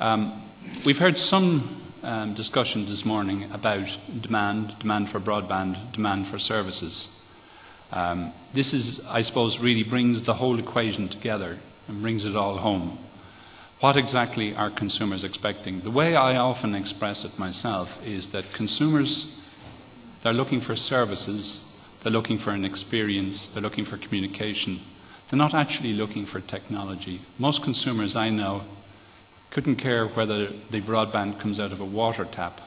Um, we've heard some um, discussion this morning about demand, demand for broadband, demand for services. Um, this is, I suppose, really brings the whole equation together and brings it all home. What exactly are consumers expecting? The way I often express it myself is that consumers, they're looking for services, they're looking for an experience, they're looking for communication. They're not actually looking for technology. Most consumers I know couldn't care whether the broadband comes out of a water tap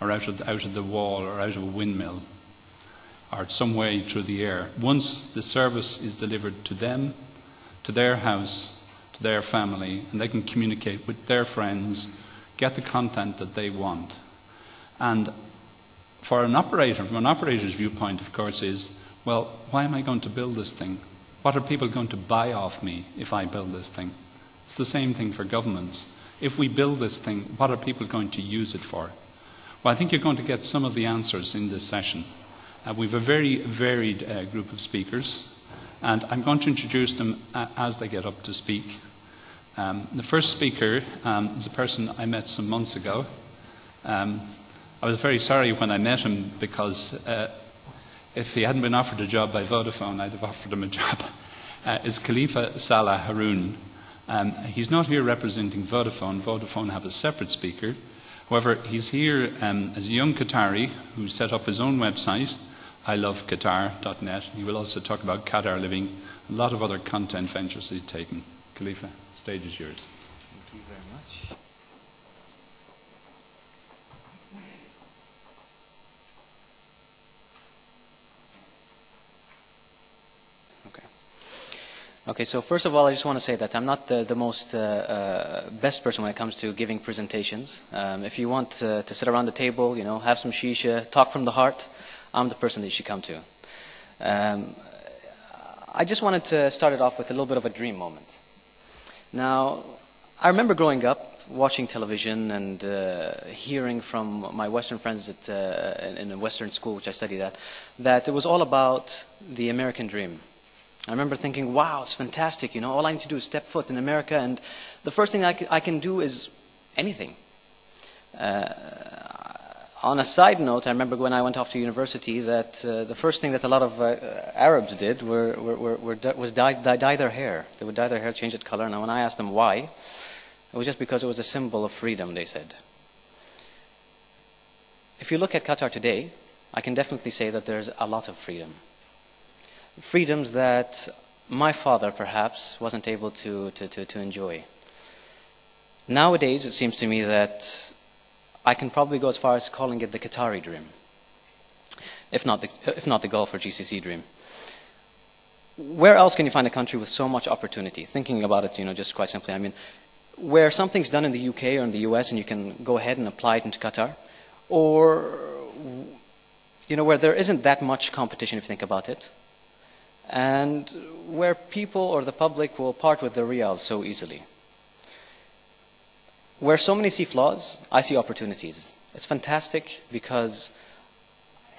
or out of, the, out of the wall or out of a windmill or some way through the air. Once the service is delivered to them, to their house, to their family, and they can communicate with their friends, get the content that they want. And for an operator, from an operator's viewpoint, of course, is well, why am I going to build this thing? What are people going to buy off me if I build this thing? It's the same thing for governments. If we build this thing, what are people going to use it for? Well, I think you're going to get some of the answers in this session. Uh, we have a very varied uh, group of speakers, and I'm going to introduce them uh, as they get up to speak. Um, the first speaker um, is a person I met some months ago. Um, I was very sorry when I met him because uh, if he hadn't been offered a job by Vodafone, I'd have offered him a job. Uh, is Khalifa Salah Haroon. Um, he's not here representing Vodafone. Vodafone have a separate speaker. However, he's here um, as a young Qatari who set up his own website, iloveqatar.net. He will also talk about Qatar living, a lot of other content ventures he's taken. Khalifa, stage is yours. Thank you very much. Okay, so first of all, I just want to say that I'm not the, the most uh, uh, best person when it comes to giving presentations. Um, if you want uh, to sit around the table, you know, have some shisha, talk from the heart, I'm the person that you should come to. Um, I just wanted to start it off with a little bit of a dream moment. Now, I remember growing up, watching television and uh, hearing from my Western friends at, uh, in a Western school, which I studied at, that it was all about the American dream I remember thinking, wow, it's fantastic. You know, all I need to do is step foot in America, and the first thing I, I can do is anything. Uh, on a side note, I remember when I went off to university that uh, the first thing that a lot of uh, Arabs did were, were, were, was dye, dye, dye, their hair. They would dye their hair, change its color. And when I asked them why, it was just because it was a symbol of freedom, they said. If you look at Qatar today, I can definitely say that there's a lot of freedom freedoms that my father perhaps wasn't able to, to, to, to, enjoy. Nowadays, it seems to me that I can probably go as far as calling it the Qatari dream, if not the, if not the Gulf or GCC dream. Where else can you find a country with so much opportunity? Thinking about it, you know, just quite simply, I mean, where something's done in the UK or in the US and you can go ahead and apply it into Qatar, or, you know, where there isn't that much competition if you think about it, and where people or the public will part with the riyal so easily. Where so many see flaws, I see opportunities. It's fantastic because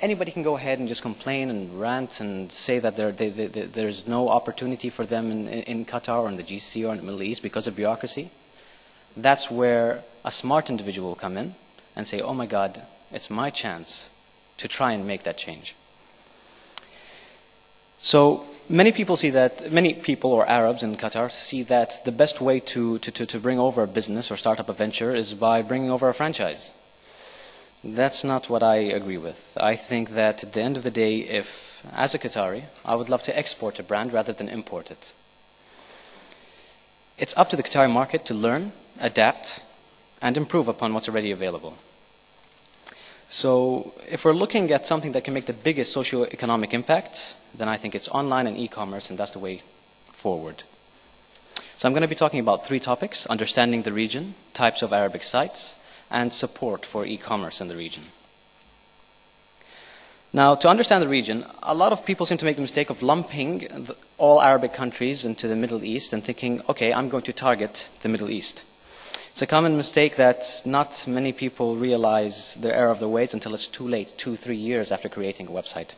anybody can go ahead and just complain and rant and say that they, they, there's no opportunity for them in, in Qatar or in the GCC or in the Middle East because of bureaucracy. That's where a smart individual will come in and say, oh my God, it's my chance to try and make that change. So many people see that, many people or Arabs in Qatar see that the best way to, to, to, bring over a business or start up a venture is by bringing over a franchise. That's not what I agree with. I think that at the end of the day, if, as a Qatari, I would love to export a brand rather than import it. It's up to the Qatari market to learn, adapt, and improve upon what's already available. So if we're looking at something that can make the biggest socio-economic impact, then I think it's online and e-commerce, and that's the way forward. So I'm going to be talking about three topics, understanding the region, types of Arabic sites, and support for e-commerce in the region. Now, to understand the region, a lot of people seem to make the mistake of lumping all Arabic countries into the Middle East and thinking, okay, I'm going to target the Middle East. It's a common mistake that not many people realize the error of their ways until it's too late, two, three years after creating a website.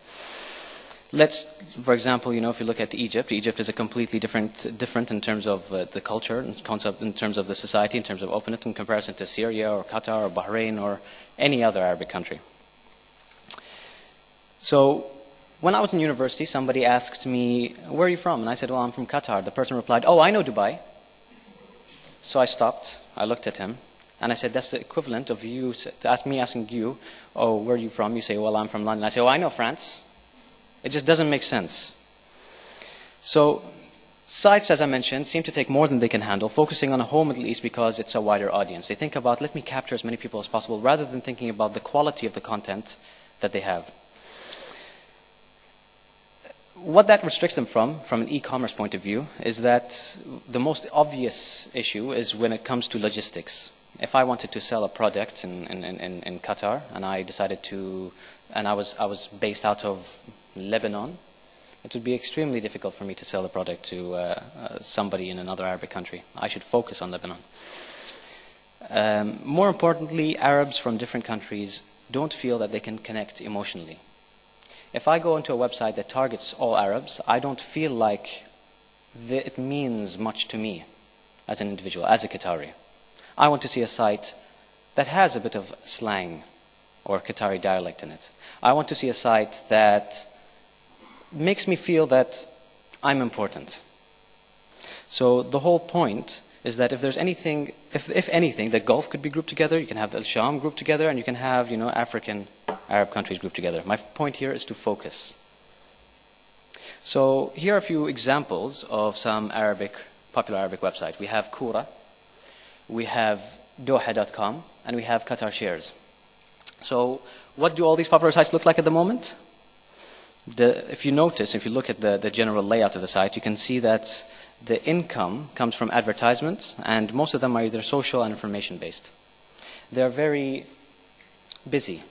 let's, for example, you know, if you look at Egypt, Egypt is a completely different, different in terms of uh, the culture, and concept, in terms of the society, in terms of openness, in comparison to Syria or Qatar or Bahrain or any other Arabic country. So, when I was in university, somebody asked me, "Where are you from?" And I said, "Well, I'm from Qatar." The person replied, "Oh, I know Dubai." So I stopped. I looked at him, and I said, "That's the equivalent of you ask me asking you, oh, where are you from?' You say, "Well, I'm from London." I say, "Oh, I know France." It just doesn't make sense. So, sites, as I mentioned, seem to take more than they can handle, focusing on a whole Middle East because it's a wider audience. They think about, let me capture as many people as possible, rather than thinking about the quality of the content that they have. What that restricts them from, from an e-commerce point of view, is that the most obvious issue is when it comes to logistics. If I wanted to sell a product in, in, in, in Qatar, and I decided to, and I was, I was based out of Lebanon, it would be extremely difficult for me to sell the product to uh, uh, somebody in another Arabic country. I should focus on Lebanon. Um, more importantly, Arabs from different countries don't feel that they can connect emotionally. If I go into a website that targets all Arabs, I don't feel like it means much to me as an individual, as a Qatari. I want to see a site that has a bit of slang or Qatari dialect in it. I want to see a site that makes me feel that I'm important. So the whole point is that if there's anything, if, if anything, the Gulf could be grouped together, you can have the Al Sham grouped together, and you can have, you know, African, Arab countries grouped together. My point here is to focus. So here are a few examples of some Arabic, popular Arabic websites. We have Kura, we have Doha.com, and we have Qatar Shares. So what do all these popular sites look like at the moment? The, if you notice, if you look at the, the general layout of the site, you can see that the income comes from advertisements, and most of them are either social and information based. They're very busy.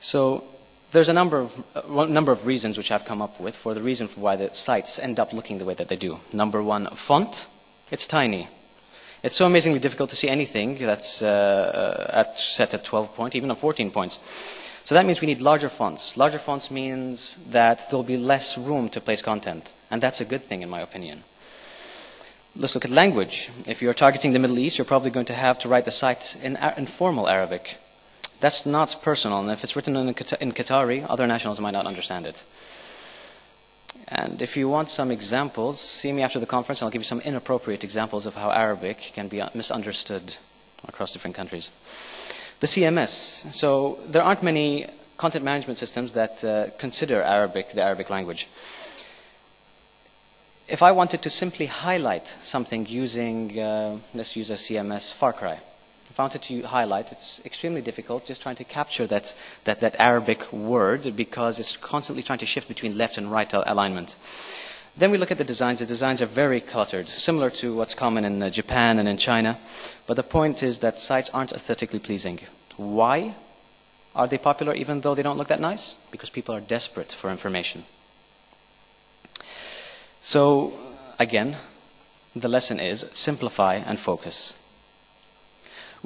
So there's a number of, uh, number of reasons which I've come up with for the reason for why the sites end up looking the way that they do. Number one, font. It's tiny. It's so amazingly difficult to see anything that's uh, at, set at 12 point, even at 14 points. So that means we need larger fonts. Larger fonts means that there'll be less room to place content. And that's a good thing, in my opinion. Let's look at language. If you're targeting the Middle East, you're probably going to have to write the site in informal Arabic. That's not personal, and if it's written in, in Qatari, other nationals might not understand it. And if you want some examples, see me after the conference, and I'll give you some inappropriate examples of how Arabic can be misunderstood across different countries the CMS. So there aren't many content management systems that uh, consider Arabic, the Arabic language. If I wanted to simply highlight something using, uh, let's use a CMS, Far Cry. Wanted to highlight, it's extremely difficult just trying to capture that, that, that Arabic word because it's constantly trying to shift between left and right alignment. Then we look at the designs. The designs are very cluttered, similar to what's common in uh, Japan and in China. But the point is that sites aren't aesthetically pleasing. Why are they popular even though they don't look that nice? Because people are desperate for information. So, again, the lesson is simplify and focus.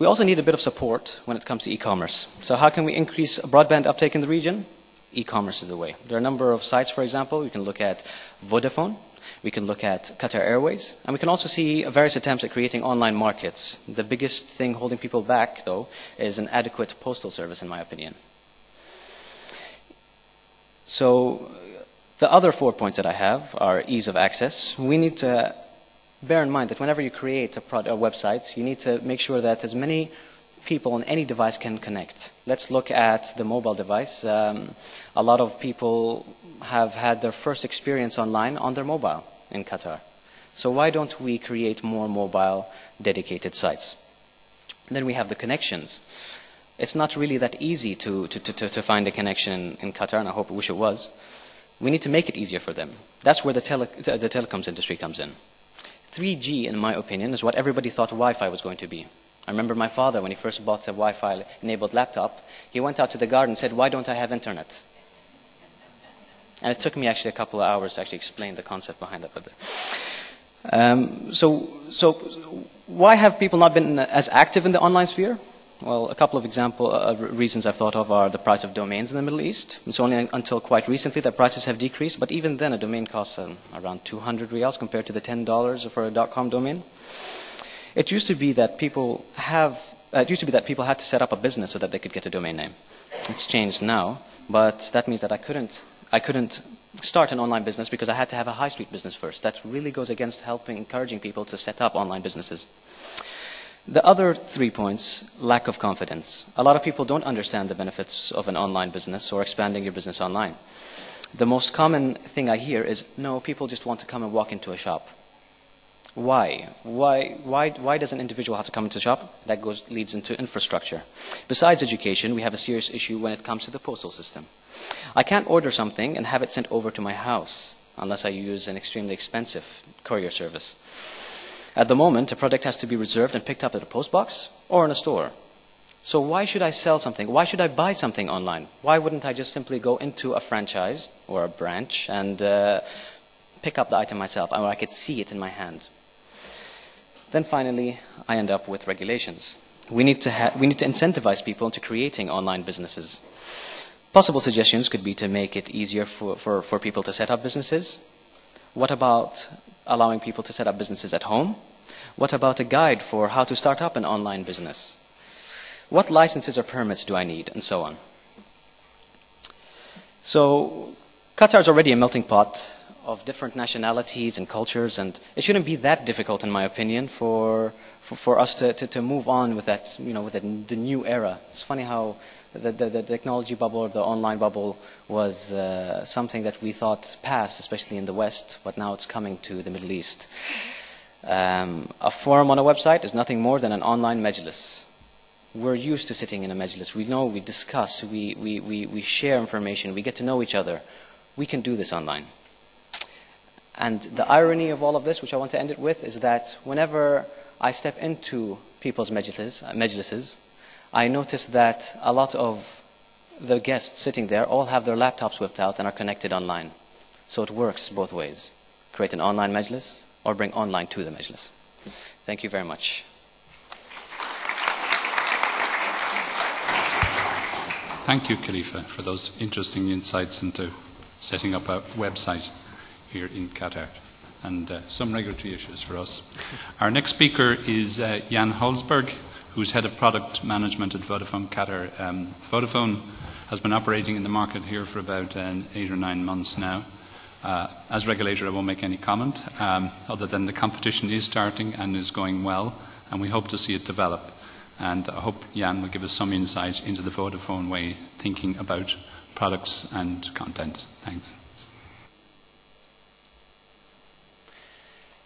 We also need a bit of support when it comes to e-commerce. So how can we increase broadband uptake in the region? e-commerce is the way. There are a number of sites, for example. We can look at Vodafone. We can look at Qatar Airways. And we can also see various attempts at creating online markets. The biggest thing holding people back, though, is an adequate postal service, in my opinion. So the other four points that I have are ease of access. We need to bear in mind that whenever you create a, a website, you need to make sure that as many people on any device can connect. Let's look at the mobile device. Um, a lot of people have had their first experience online on their mobile in Qatar. So why don't we create more mobile dedicated sites? Then we have the connections. It's not really that easy to, to, to, to find a connection in, Qatar, and I hope wish it was. We need to make it easier for them. That's where the, tele, the telecoms industry comes in. 3G, in my opinion, is what everybody thought Wi-Fi was going to be. I remember my father, when he first bought a Wi-Fi enabled laptop, he went out to the garden and said, why don't I have internet? And it took me actually a couple of hours to actually explain the concept behind that. But, um, so, so why have people not been as active in the online sphere? Well, a couple of example uh, reasons I've thought of are the price of domains in the Middle East. It's only until quite recently that prices have decreased, but even then a domain costs um, around 200 riyals compared to the $10 for a .com domain. It used to be that people have uh, it used to be that people had to set up a business so that they could get a domain name. It's changed now, but that means that I couldn't I couldn't start an online business because I had to have a high street business first. That really goes against helping encouraging people to set up online businesses. The other three points, lack of confidence. A lot of people don't understand the benefits of an online business or expanding your business online. The most common thing I hear is, no, people just want to come and walk into a shop. Why? Why, why, why does an individual have to come into a shop? That goes, leads into infrastructure. Besides education, we have a serious issue when it comes to the postal system. I can't order something and have it sent over to my house unless I use an extremely expensive courier service. At the moment, a product has to be reserved and picked up at a post box or in a store. So why should I sell something? Why should I buy something online? Why wouldn't I just simply go into a franchise or a branch and uh, pick up the item myself, or I could see it in my hand? Then finally, I end up with regulations. We need to, we need to incentivize people into creating online businesses. Possible suggestions could be to make it easier for, for, for people to set up businesses. What about allowing people to set up businesses at home? What about a guide for how to start up an online business? What licenses or permits do I need? And so on. So, Qatar is already a melting pot of different nationalities and cultures, and it shouldn't be that difficult, in my opinion, for for, for us to, to, to, move on with that, you know, with the, the new era. It's funny how the, the, the, technology bubble or the online bubble was uh, something that we thought passed, especially in the West, but now it's coming to the Middle East. Um, a forum on a website is nothing more than an online majlis. We're used to sitting in a majlis. We know, we discuss, we, we, we, we share information, we get to know each other. We can do this online. And the irony of all of this, which I want to end it with, is that whenever I step into people's majlises, majlises I notice that a lot of the guests sitting there all have their laptops whipped out and are connected online. So it works both ways. Create an online majlis or bring online to the majlis. Thank you very much. Thank you, Khalifa, for those interesting insights into setting up a website here in Qatar and uh, some regulatory issues for us. Our next speaker is uh, Jan Holzberg, who's head of product management at Vodafone Qatar. Um, Vodafone has been operating in the market here for about uh, eight or nine months now. Uh, as regulator, I won't make any comment, um, other than the competition is starting and is going well, and we hope to see it develop. And I hope Jan will give us some insight into the Vodafone way thinking about products and content. Thanks.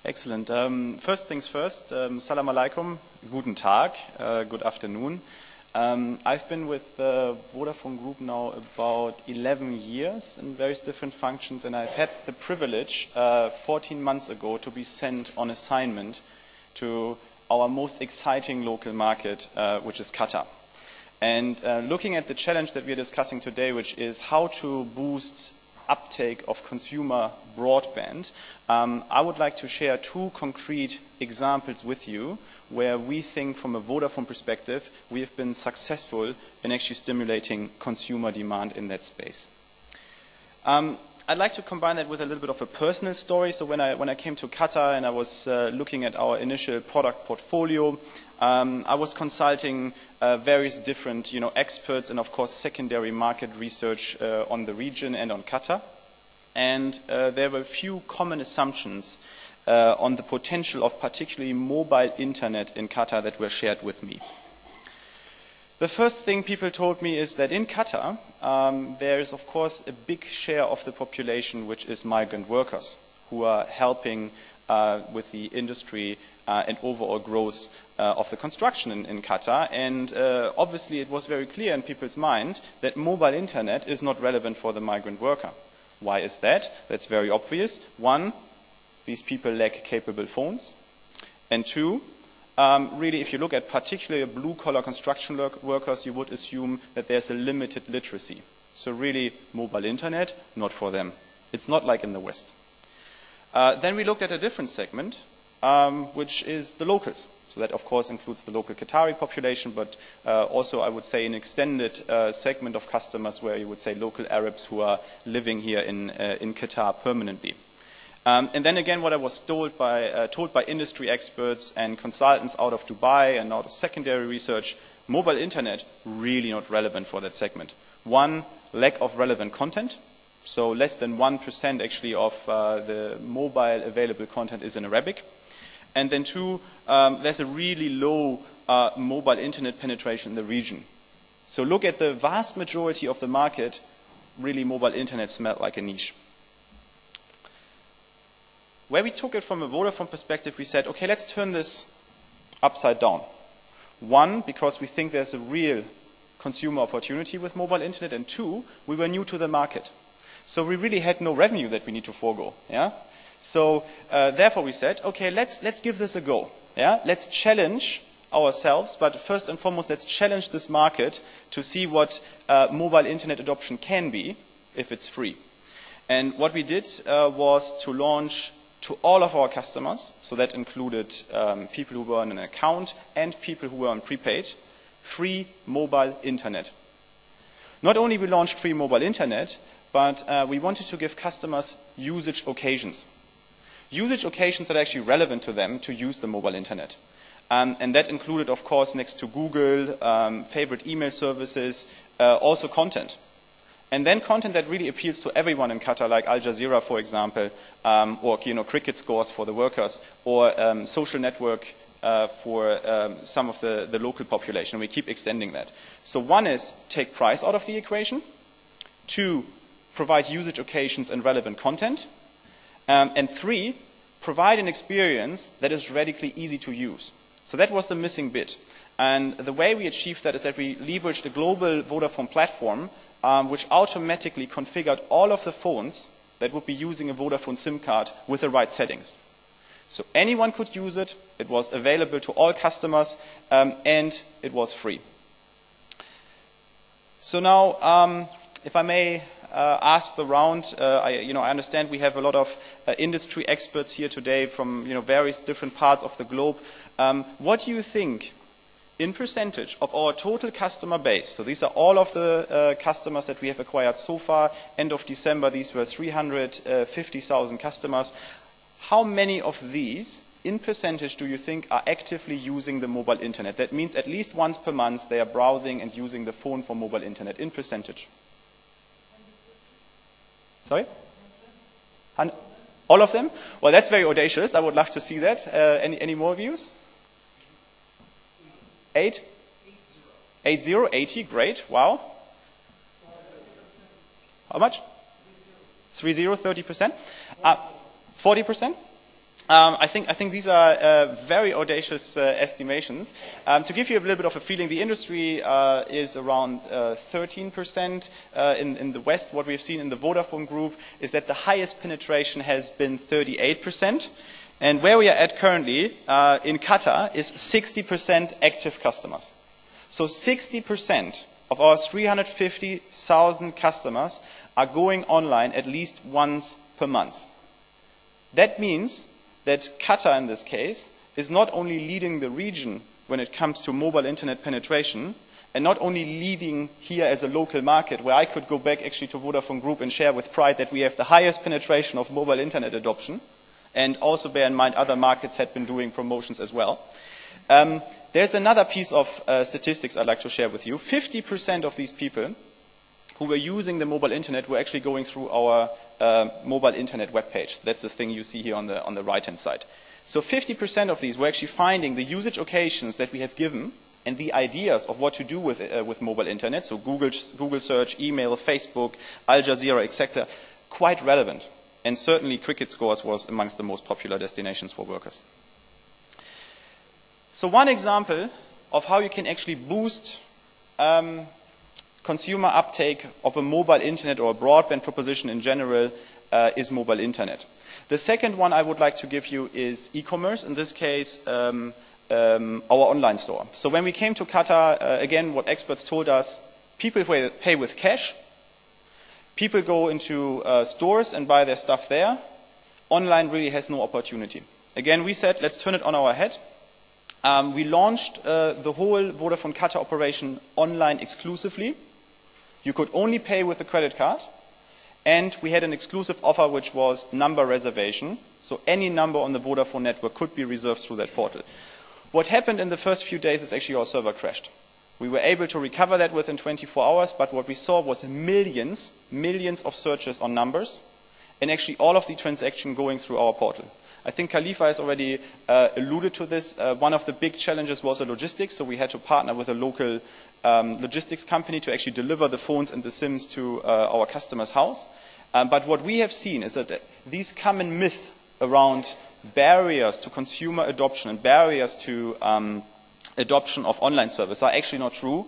Excellent. Um, first things first, um, salam alaikum, guten Tag, uh, good afternoon. Um, I've been with the Vodafone Group now about 11 years in various different functions, and I've had the privilege uh, 14 months ago to be sent on assignment to our most exciting local market, uh, which is Qatar. And uh, looking at the challenge that we're discussing today, which is how to boost uptake of consumer broadband, um, I would like to share two concrete examples with you where we think from a Vodafone perspective we have been successful in actually stimulating consumer demand in that space. Um, I'd like to combine that with a little bit of a personal story. So when I, when I came to Qatar and I was uh, looking at our initial product portfolio, um, I was consulting uh, various different you know, experts and, of course, secondary market research uh, on the region and on Qatar. And uh, there were a few common assumptions uh, on the potential of particularly mobile internet in Qatar that were shared with me. The first thing people told me is that in Qatar, um, there is, of course, a big share of the population which is migrant workers who are helping uh, with the industry and overall growth uh, of the construction in, in Qatar. And uh, obviously, it was very clear in people's mind that mobile internet is not relevant for the migrant worker. Why is that? That's very obvious. One, these people lack capable phones. And two, um, really, if you look at particularly blue-collar construction workers, you would assume that there's a limited literacy. So really, mobile internet, not for them. It's not like in the West. Uh, then we looked at a different segment, um, which is the locals. So that, of course, includes the local Qatari population, but uh, also, I would say, an extended uh, segment of customers where you would say local Arabs who are living here in, uh, in Qatar permanently. Um, and then again, what I was told by, uh, told by industry experts and consultants out of Dubai and out of secondary research, mobile internet really not relevant for that segment. One, lack of relevant content. So less than 1% actually of uh, the mobile available content is in Arabic. And then two, um, there's a really low uh, mobile internet penetration in the region. So look at the vast majority of the market, really mobile internet smelled like a niche. Where we took it from a Vodafone perspective, we said, okay, let's turn this upside down. One, because we think there's a real consumer opportunity with mobile internet, and two, we were new to the market. So we really had no revenue that we need to forego. Yeah? So uh, therefore we said, okay, let's, let's give this a go. Yeah? Let's challenge ourselves, but first and foremost, let's challenge this market to see what uh, mobile internet adoption can be if it's free. And what we did uh, was to launch to all of our customers, so that included um, people who were on an account and people who were on prepaid, free mobile internet. Not only we launched free mobile internet, but uh, we wanted to give customers usage occasions. Usage occasions that are actually relevant to them to use the mobile internet. Um, and that included, of course, next to Google, um, favorite email services, uh, also content. And then content that really appeals to everyone in Qatar, like Al Jazeera, for example, um, or you know, cricket scores for the workers, or um, social network uh, for um, some of the, the local population. We keep extending that. So one is take price out of the equation. Two, provide usage occasions and relevant content. Um, and three, provide an experience that is radically easy to use. So that was the missing bit. And the way we achieved that is that we leveraged a global Vodafone platform um, which automatically configured all of the phones that would be using a Vodafone SIM card with the right settings. So anyone could use it, it was available to all customers, um, and it was free. So now, um, if I may uh, ask the round, uh, I, you know, I understand we have a lot of uh, industry experts here today from you know, various different parts of the globe. Um, what do you think in percentage of our total customer base, so these are all of the uh, customers that we have acquired so far, end of December these were 350,000 customers, how many of these in percentage do you think are actively using the mobile internet? That means at least once per month they are browsing and using the phone for mobile internet in percentage. Sorry? All of them? Well, that's very audacious. I would love to see that. Uh, any, any more views? Eight? Eight zero, 80, great, wow. How much? Three zero, 30%? Uh, 40%? Um, I, think, I think these are uh, very audacious uh, estimations. Um, to give you a little bit of a feeling, the industry uh, is around 13% uh, uh, in, in, the West. What we've seen in the Vodafone group is that the highest penetration has been 38%. And where we are at currently uh, in Qatar is 60% active customers. So 60% of our 350,000 customers are going online at least once per month. That means that Qatar in this case is not only leading the region when it comes to mobile internet penetration, and not only leading here as a local market, where I could go back actually to Vodafone Group and share with pride that we have the highest penetration of mobile internet adoption, and also bear in mind other markets had been doing promotions as well. Um, there's another piece of uh, statistics I'd like to share with you. 50% of these people who were using the mobile internet were actually going through our uh, mobile internet web page. That's the thing you see here on the, on the right-hand side. So 50% of these were actually finding the usage occasions that we have given and the ideas of what to do with, uh, with mobile internet, so Google, Google search, email, Facebook, Al Jazeera, etc., quite relevant. And certainly cricket scores was amongst the most popular destinations for workers. So one example of how you can actually boost um, consumer uptake of a mobile internet or a broadband proposition in general uh, is mobile internet. The second one I would like to give you is e-commerce, in this case um, um, our online store. So when we came to Qatar, uh, again what experts told us, people pay with cash, people go into uh, stores and buy their stuff there, online really has no opportunity. Again, we said let's turn it on our head. Um, we launched uh, the whole Vodafone Qatar operation online exclusively. You could only pay with a credit card. And we had an exclusive offer which was number reservation. So any number on the Vodafone network could be reserved through that portal. What happened in the first few days is actually our server crashed. We were able to recover that within 24 hours, but what we saw was millions, millions of searches on numbers, and actually all of the transaction going through our portal. I think Khalifa has already uh, alluded to this. Uh, one of the big challenges was the logistics, so we had to partner with a local um, logistics company to actually deliver the phones and the SIMs to uh, our customer's house. Um, but what we have seen is that these common myths around barriers to consumer adoption and barriers to um, adoption of online service are actually not true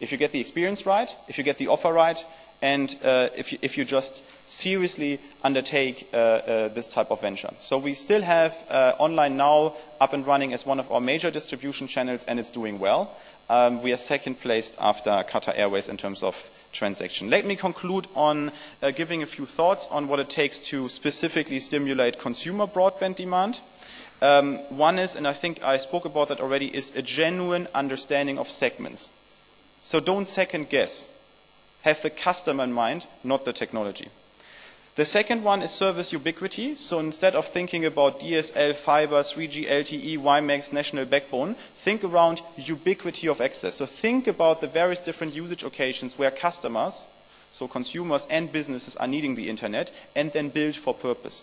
if you get the experience right, if you get the offer right, and uh, if, you, if, you, just seriously undertake uh, uh, this type of venture. So we still have uh, online now up and running as one of our major distribution channels, and it's doing well. Um, we are second placed after Qatar Airways in terms of transaction. Let me conclude on uh, giving a few thoughts on what it takes to specifically stimulate consumer broadband demand. Um, one is, and I think I spoke about that already, is a genuine understanding of segments. So don't second guess have the customer in mind, not the technology. The second one is service ubiquity. So instead of thinking about DSL, fiber, 3G, LTE, WiMAX, national backbone, think around ubiquity of access. So think about the various different usage occasions where customers, so consumers and businesses are needing the internet, and then build for purpose.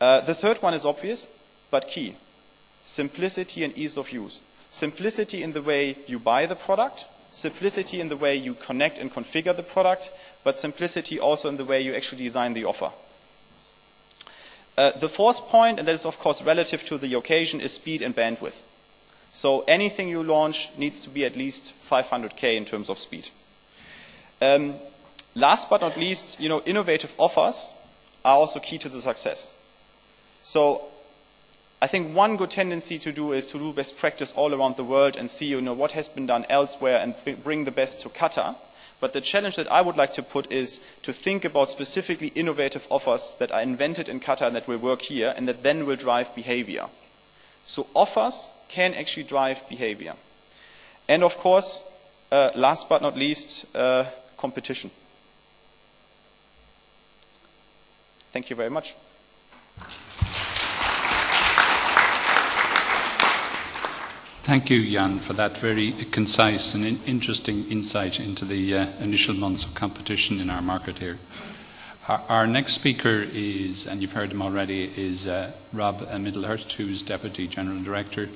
Uh, the third one is obvious, but key. Simplicity and ease of use. Simplicity in the way you buy the product, simplicity in the way you connect and configure the product, but simplicity also in the way you actually design the offer. Uh, the fourth point, and that is of course relative to the occasion, is speed and bandwidth. So anything you launch needs to be at least 500k in terms of speed. Um, last but not least, you know, innovative offers are also key to the success. So I think one good tendency to do is to do best practice all around the world and see you know, what has been done elsewhere and bring the best to Qatar. But the challenge that I would like to put is to think about specifically innovative offers that are invented in Qatar and that will work here and that then will drive behavior. So offers can actually drive behavior. And of course, uh, last but not least, uh, competition. Thank you very much. Thank you, Jan, for that very concise and in interesting insight into the uh, initial months of competition in our market here. Our, our, next speaker is, and you've heard him already, is uh, Rob Middlehurst, who's Deputy General Director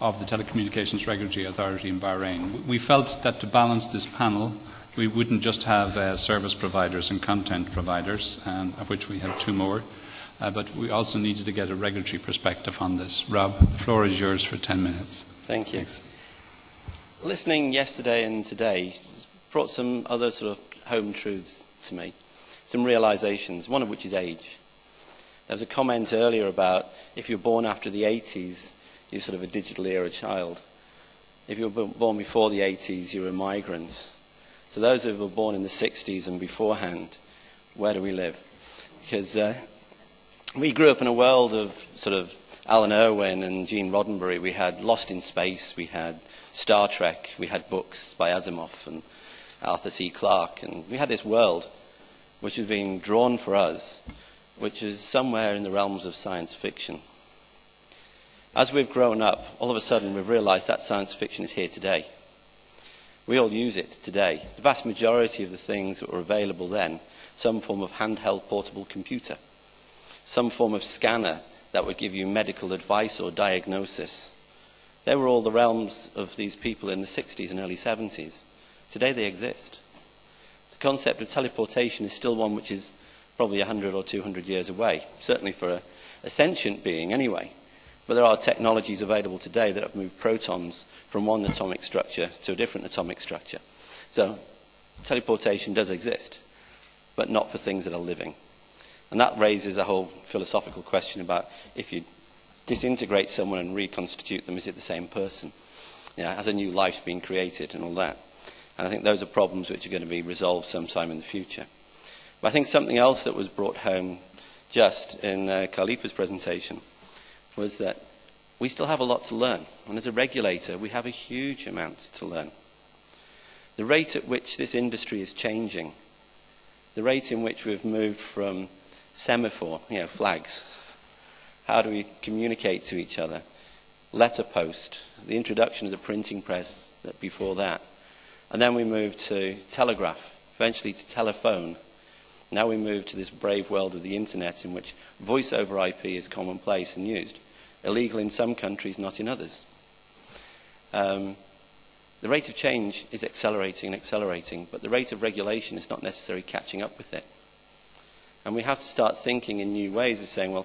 of the Telecommunications Regulatory Authority in Bahrain. We felt that to balance this panel, we wouldn't just have uh, service providers and content providers, um, of which we have two more, uh, but we also needed to get a regulatory perspective on this. Rob, the floor is yours for 10 minutes. Thank you. Thanks. Listening yesterday and today brought some other sort of home truths to me, some realizations, one of which is age. There was a comment earlier about if you're born after the 80s, you're sort of a digital era child. If you were born before the 80s, you're a migrant. So those who were born in the 60s and beforehand, where do we live? Because uh, we grew up in a world of sort of Alun Irwin and Gene Roddenberry, we had Lost in Space, we had Star Trek, we had books by Asimov and Arthur C. Clarke, and we had this world which was being drawn for us, which is somewhere in the realms of science fiction. As we've grown up, all of a sudden we've realized that science fiction is here today. We all use it today. The vast majority of the things that were available then, some form of handheld portable computer, some form of scanner that would give you medical advice or diagnosis. They were all the realms of these people in the 60s and early 70s. Today they exist. The concept of teleportation is still one which is probably 100 or 200 years away, certainly for a, a sentient being anyway. But there are technologies available today that have moved protons from one atomic structure to a different atomic structure. So teleportation does exist, but not for things that are living. And that raises a whole philosophical question about if you disintegrate someone and reconstitute them, is it the same person? Yeah, has a new life been created and all that? And I think those are problems which are going to be resolved sometime in the future. But I think something else that was brought home just in uh, Khalifa's presentation was that we still have a lot to learn. And as a regulator, we have a huge amount to learn. The rate at which this industry is changing, the rate in which we've moved from semaphore, you know, flags, how do we communicate to each other, letter post, the introduction of the printing press before that, and then we moved to telegraph, eventually to telephone. Now we move to this brave world of the internet in which voice over IP is commonplace and used illegal in some countries, not in others. Um, the rate of change is accelerating and accelerating, but the rate of regulation is not necessarily catching up with it. And we have to start thinking in new ways of saying, well,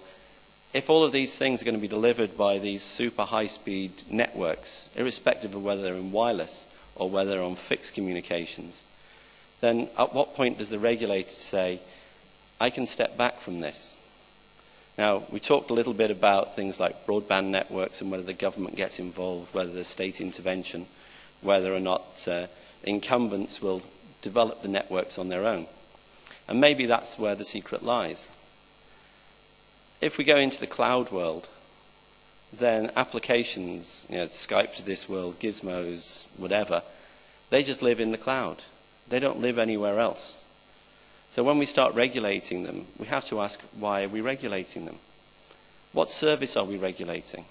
if all of these things are going to be delivered by these super high speed networks, irrespective of whether they're in wireless or whether they're on fixed communications, then at what point does the regulator say, I can step back from this? Now, we talked a little bit about things like broadband networks and whether the government gets involved, whether there's state intervention, whether or not uh, incumbents will develop the networks on their own. And maybe that's where the secret lies. If we go into the cloud world, then applications, you know, Skype to this world, gizmos, whatever, they just live in the cloud. They don't live anywhere else. So when we start regulating them, we have to ask, why are we regulating them? What service are we regulating?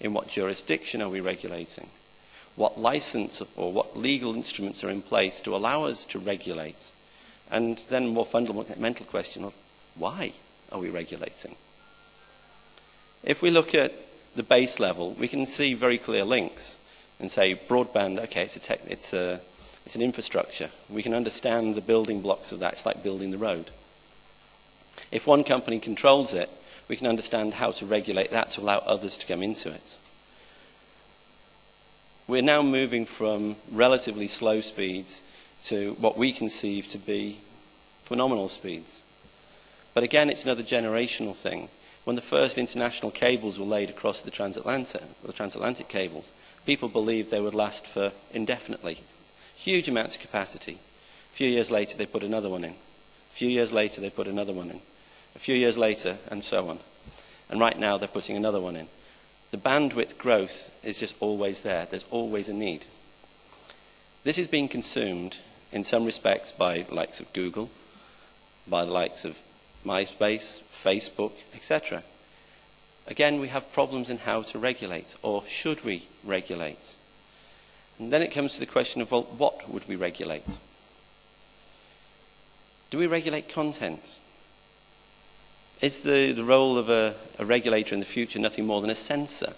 In what jurisdiction are we regulating? What license or what legal instruments are in place to allow us to regulate? And then a more fundamental question of why are we regulating? If we look at the base level, we can see very clear links and say broadband, okay, it's a, tech, it's a it's an infrastructure. We can understand the building blocks of that. It's like building the road. If one company controls it, we can understand how to regulate that to allow others to come into it. We're now moving from relatively slow speeds to what we conceive to be phenomenal speeds. But again, it's another generational thing. When the first international cables were laid across the transatlantic, the transatlantic cables, people believed they would last for indefinitely, Huge amounts of capacity. A few years later, they put another one in. A few years later, they put another one in. A few years later, and so on. And right now, they're putting another one in. The bandwidth growth is just always there. There's always a need. This is being consumed in some respects by the likes of Google, by the likes of MySpace, Facebook, etc. Again, we have problems in how to regulate, or should we regulate? And then it comes to the question of, well, what would we regulate? Do we regulate content? Is the, the role of a, a regulator in the future nothing more than a censor?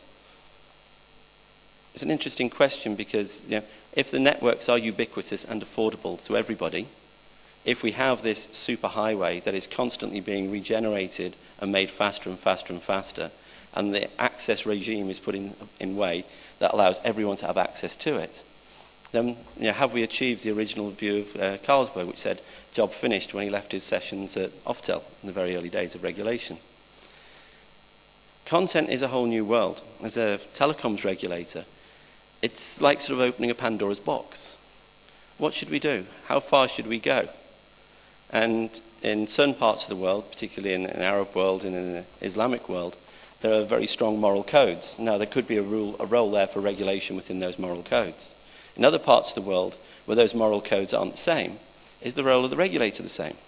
It's an interesting question because you know, if the networks are ubiquitous and affordable to everybody, if we have this superhighway that is constantly being regenerated and made faster and faster and faster, and the access regime is put in, in way that allows everyone to have access to it, then you know, have we achieved the original view of uh, Carsberg, which said job finished when he left his sessions at Oftel in the very early days of regulation? Content is a whole new world. As a telecoms regulator, it's like sort of opening a Pandora's box. What should we do? How far should we go? And in certain parts of the world, particularly in an Arab world and in an Islamic world, there are very strong moral codes. Now, there could be a, rule, a role there for regulation within those moral codes. In other parts of the world, where those moral codes aren't the same, is the role of the regulator the same?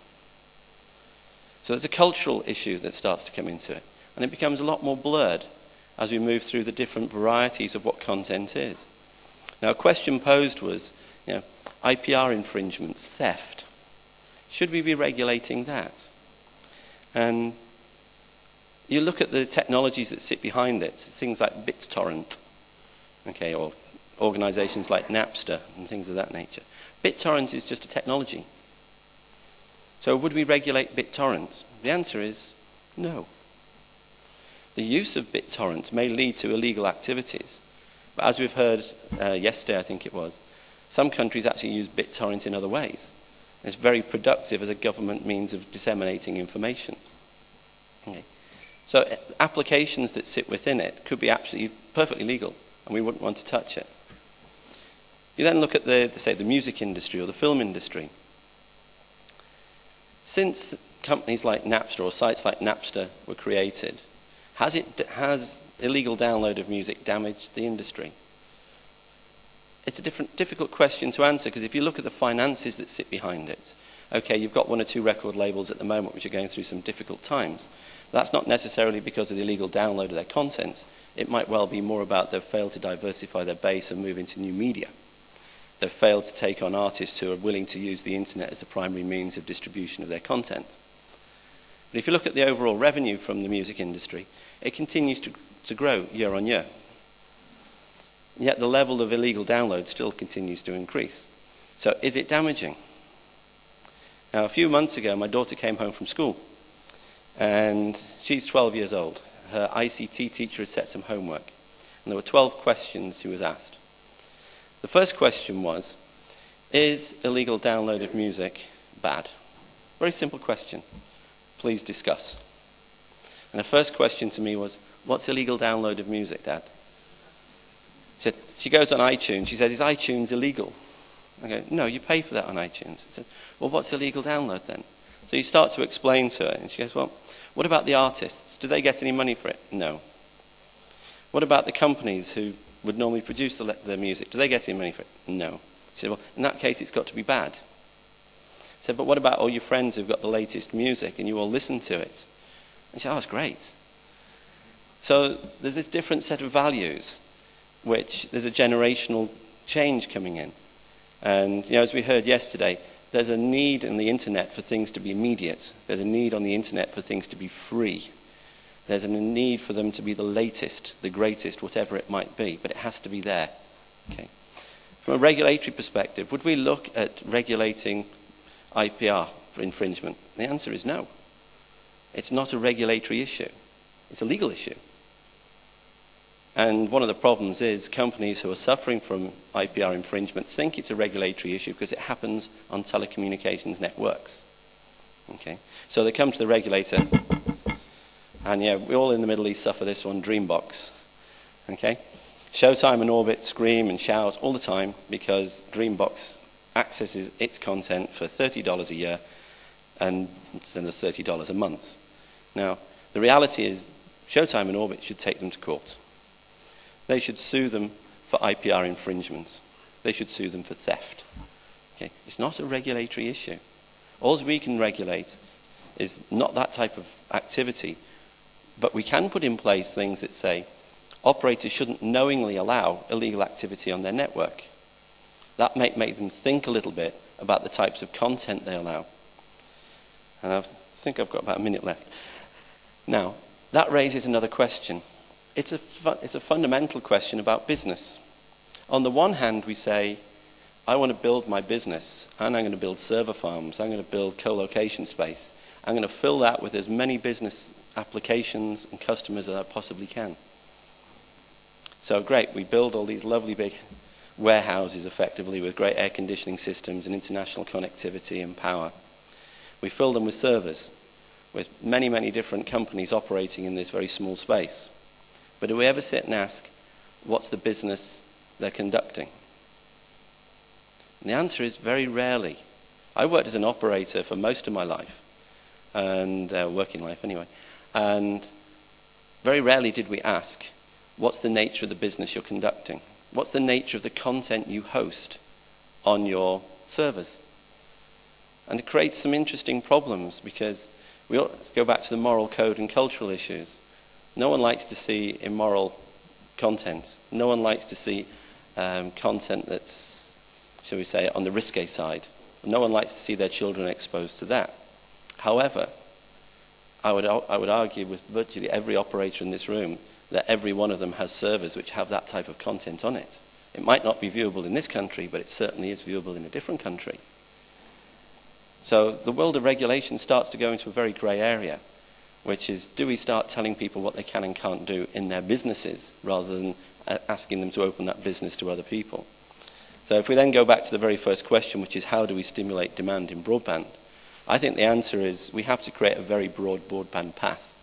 So there's a cultural issue that starts to come into it. And it becomes a lot more blurred as we move through the different varieties of what content is. Now, a question posed was, you know, IPR infringements, theft. Should we be regulating that? And you look at the technologies that sit behind it, things like BitTorrent, okay, or organizations like Napster and things of that nature. BitTorrent is just a technology. So would we regulate BitTorrent? The answer is no. The use of BitTorrent may lead to illegal activities. But as we've heard uh, yesterday, I think it was, some countries actually use BitTorrent in other ways. It's very productive as a government means of disseminating information. Okay. So uh, applications that sit within it could be absolutely perfectly legal, and we wouldn't want to touch it. You then look at the, the say, the music industry or the film industry. Since companies like Napster or sites like Napster were created, Has, it, has illegal download of music damaged the industry? It's a different, difficult question to answer because if you look at the finances that sit behind it, okay, you've got one or two record labels at the moment which are going through some difficult times. That's not necessarily because of the illegal download of their content. It might well be more about they've failed to diversify their base and move into new media. They've failed to take on artists who are willing to use the internet as the primary means of distribution of their content. But if you look at the overall revenue from the music industry, it continues to, to grow year on year. Yet the level of illegal download still continues to increase. So is it damaging? Now, a few months ago, my daughter came home from school, and she's 12 years old. Her ICT teacher had set some homework, and there were 12 questions she was asked. The first question was, is illegal download of music bad? Very simple question. Please discuss. And the first question to me was, what's illegal download of music, Dad? She said, she goes on iTunes. She says, is iTunes illegal? I go, no, you pay for that on iTunes. I said, well, what's illegal download then? So you start to explain to her, and she goes, well, what about the artists? Do they get any money for it? No. What about the companies who would normally produce the, the music? Do they get any money for it? No. She said, well, in that case, it's got to be bad. Said, but what about all your friends who've got the latest music and you all listen to it? And she said, oh, it's great. So there's this different set of values, which there's a generational change coming in. And you know, as we heard yesterday, there's a need in the internet for things to be immediate. There's a need on the internet for things to be free. There's a need for them to be the latest, the greatest, whatever it might be, but it has to be there. Okay. From a regulatory perspective, would we look at regulating IPR for infringement? The answer is no. It's not a regulatory issue. It's a legal issue. And one of the problems is companies who are suffering from IPR infringement think it's a regulatory issue because it happens on telecommunications networks. Okay? So they come to the regulator, and yeah, we all in the Middle East suffer this one, Dreambox. Okay? Showtime and Orbit scream and shout all the time because Dreambox accesses its content for $30 a year and instead of $30 a month. Now, the reality is Showtime and Orbit should take them to court. They should sue them for IPR infringements. They should sue them for theft. Okay? It's not a regulatory issue. All we can regulate is not that type of activity, but we can put in place things that say operators shouldn't knowingly allow illegal activity on their network. That might make them think a little bit about the types of content they allow. And I think I've got about a minute left. Now, that raises another question it's a, fu- it's a fundamental question about business. On the one hand, we say, I want to build my business, and I'm going to build server farms, I'm going to build co location space. I'm going to fill that with as many business applications and customers as I possibly can. So, great, we build all these lovely big warehouses effectively with great air conditioning systems and international connectivity and power. We fill them with servers, with many, many different companies operating in this very small space. But do we ever sit and ask, what's the business they're conducting? And the answer is very rarely. I worked as an operator for most of my life, and uh, working life anyway, and very rarely did we ask, what's the nature of the business you're conducting? What's the nature of the content you host on your servers? And it creates some interesting problems because we go back to the moral code and cultural issues. No one likes to see immoral content. No one likes to see um, content that's, shall we say, on the risque side. No one likes to see their children exposed to that. However, I would, I would argue with virtually every operator in this room that every one of them has servers which have that type of content on it. It might not be viewable in this country, but it certainly is viewable in a different country. So the world of regulation starts to go into a very grey area which is do we start telling people what they can and can't do in their businesses rather than uh, asking them to open that business to other people? So if we then go back to the very first question, which is how do we stimulate demand in broadband? I think the answer is we have to create a very broad broadband path.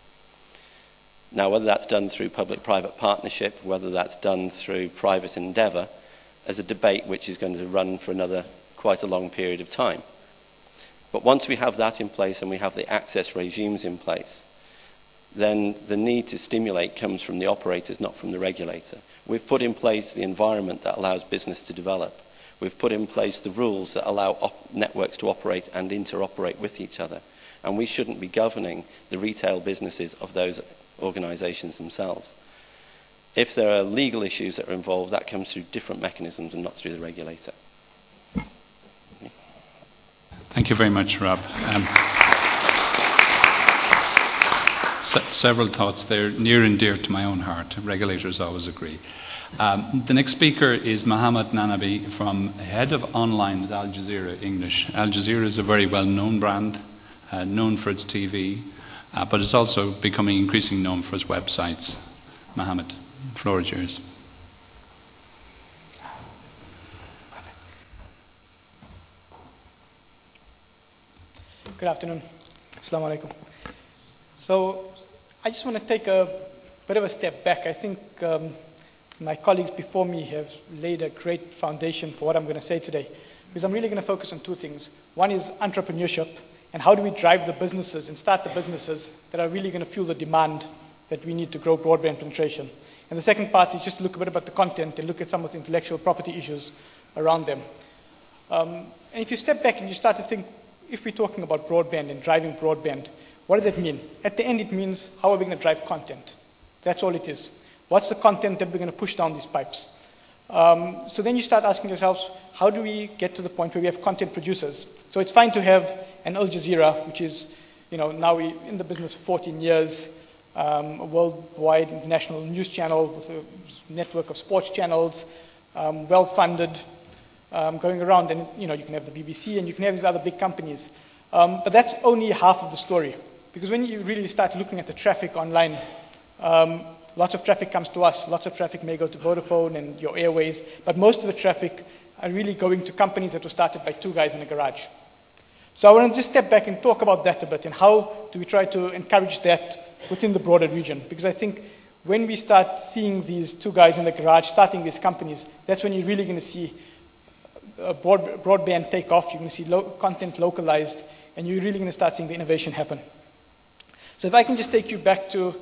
Now, whether that's done through public-private partnership, whether that's done through private endeavour, is a debate which is going to run for another quite a long period of time. But once we have that in place and we have the access regimes in place, then the need to stimulate comes from the operators, not from the regulator. We've put in place the environment that allows business to develop. We've put in place the rules that allow networks to operate and interoperate with each other. And we shouldn't be governing the retail businesses of those organisations themselves. If there are legal issues that are involved, that comes through different mechanisms and not through the regulator. Thank you very much, Rob. Um, se- several thoughts there, near and dear to my own heart. Regulators always agree. Um, the next speaker is Mohammed Nanabhay from head of online at Al Jazeera English. Al Jazeera is a very well known brand, uh, known for its TV, uh, but it's also becoming increasingly known for its websites. Mohammed, floor is yours. Good afternoon. Assalamu alaikum. So, I just want to take a bit of a step back. I think um, my colleagues before me have laid a great foundation for what I'm going to say today. Because I'm really going to focus on two things. One is entrepreneurship, and how do we drive the businesses and start the businesses that are really going to fuel the demand that we need to grow broadband penetration. And the second part is just to look a bit about the content and look at some of the intellectual property issues around them. Um, and if you step back and you start to think, if we're talking about broadband and driving broadband, what does that mean? At the end, it means how are we going to drive content? That's all it is. What's the content that we're going to push down these pipes? Um, so then you start asking yourselves, how do we get to the point where we have content producers? So it's fine to have an Al Jazeera, which is, you know, now we're in the business for 14 years, um, a worldwide international news channel with a network of sports channels, um, well funded, um, going around. And you know, you can have the BBC and you can have these other big companies. Um, but that's only half of the story. Because when you really start looking at the traffic online, um, lots of traffic comes to us, lots of traffic may go to Vodafone and your airways, but most of the traffic are really going to companies that were started by two guys in a garage. So I want to just step back and talk about that a bit and how do we try to encourage that within the broader region. Because I think when we start seeing these two guys in the garage starting these companies, that's when you're really going to see broad, broadband take off. You're going to see lo content localized, and you're really going to start seeing the innovation happen. So if I can just take you back to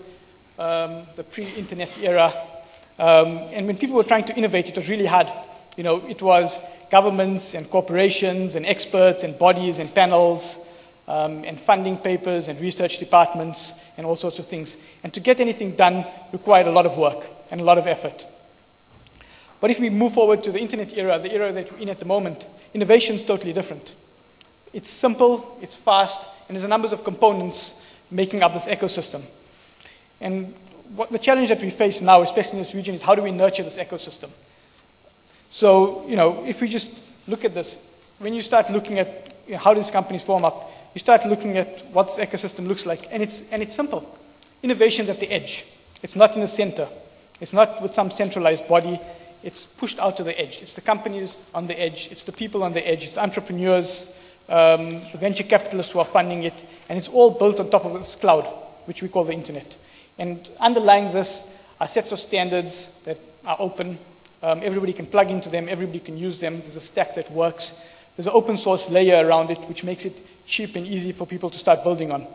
um, the pre-internet era, um, and when people were trying to innovate, it was really hard. You know, it was governments and corporations and experts and bodies and panels um, and funding papers and research departments and all sorts of things. And to get anything done required a lot of work and a lot of effort. But if we move forward to the internet era, the era that we're in at the moment, innovation is totally different. It's simple, it's fast, and there's a number of components making up this ecosystem. And what the challenge that we face now, especially in this region, is how do we nurture this ecosystem? So, you know, if we just look at this, when you start looking at you know, how these companies form up, you start looking at what this ecosystem looks like, and it's, and it's simple. Innovation's at the edge. It's not in the center. It's not with some centralized body. It's pushed out to the edge. It's the companies on the edge. It's the people on the edge. It's entrepreneurs, um, the venture capitalists who are funding it, and it's all built on top of this cloud, which we call the internet. And underlying this are sets of standards that are open. Um, everybody can plug into them. Everybody can use them. There's a stack that works. There's an open source layer around it, which makes it cheap and easy for people to start building on.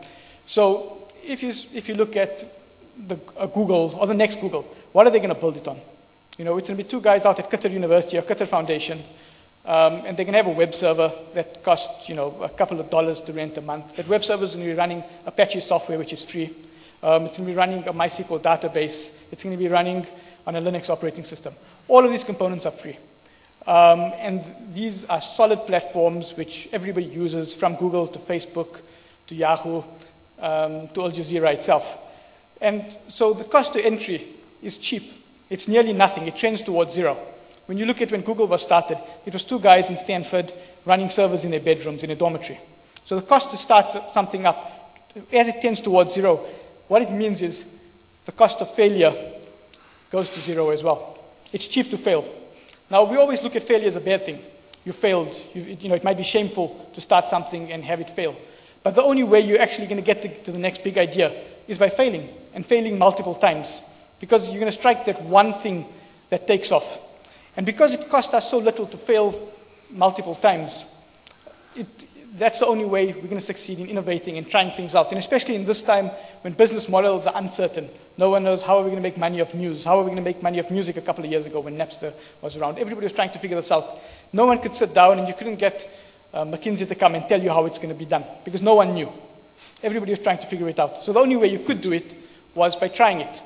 So if you, if you look at the, uh, Google or the next Google, what are they going to build it on? You know, it's going to be two guys out at Qatar University or Qatar Foundation, um, and they can have a web server that costs, you know, a couple of dollars to rent a month. That web server is going to be running Apache software, which is free. Um, it's going to be running a MySQL database. It's going to be running on a Linux operating system. All of these components are free. Um, and these are solid platforms which everybody uses from Google to Facebook to Yahoo um, to Al Jazeera itself. And so the cost to entry is cheap. It's nearly nothing. It trends towards zero. When you look at when Google was started, it was two guys in Stanford running servers in their bedrooms in a dormitory. So the cost to start something up, as it tends towards zero, what it means is the cost of failure goes to zero as well. It's cheap to fail. Now, we always look at failure as a bad thing. You failed. You, you know, it might be shameful to start something and have it fail. But the only way you're actually going to get to, the next big idea is by failing, and failing multiple times. Because you're going to strike that one thing that takes off. And because it cost us so little to fail multiple times, it, that's the only way we're going to succeed in innovating and trying things out. And especially in this time when business models are uncertain. No one knows how are we going to make money off news? How are we going to make money off music a couple of years ago when Napster was around? Everybody was trying to figure this out. No one could sit down and you couldn't get uh, McKinsey to come and tell you how it's going to be done because no one knew. Everybody was trying to figure it out. So the only way you could do it was by trying it.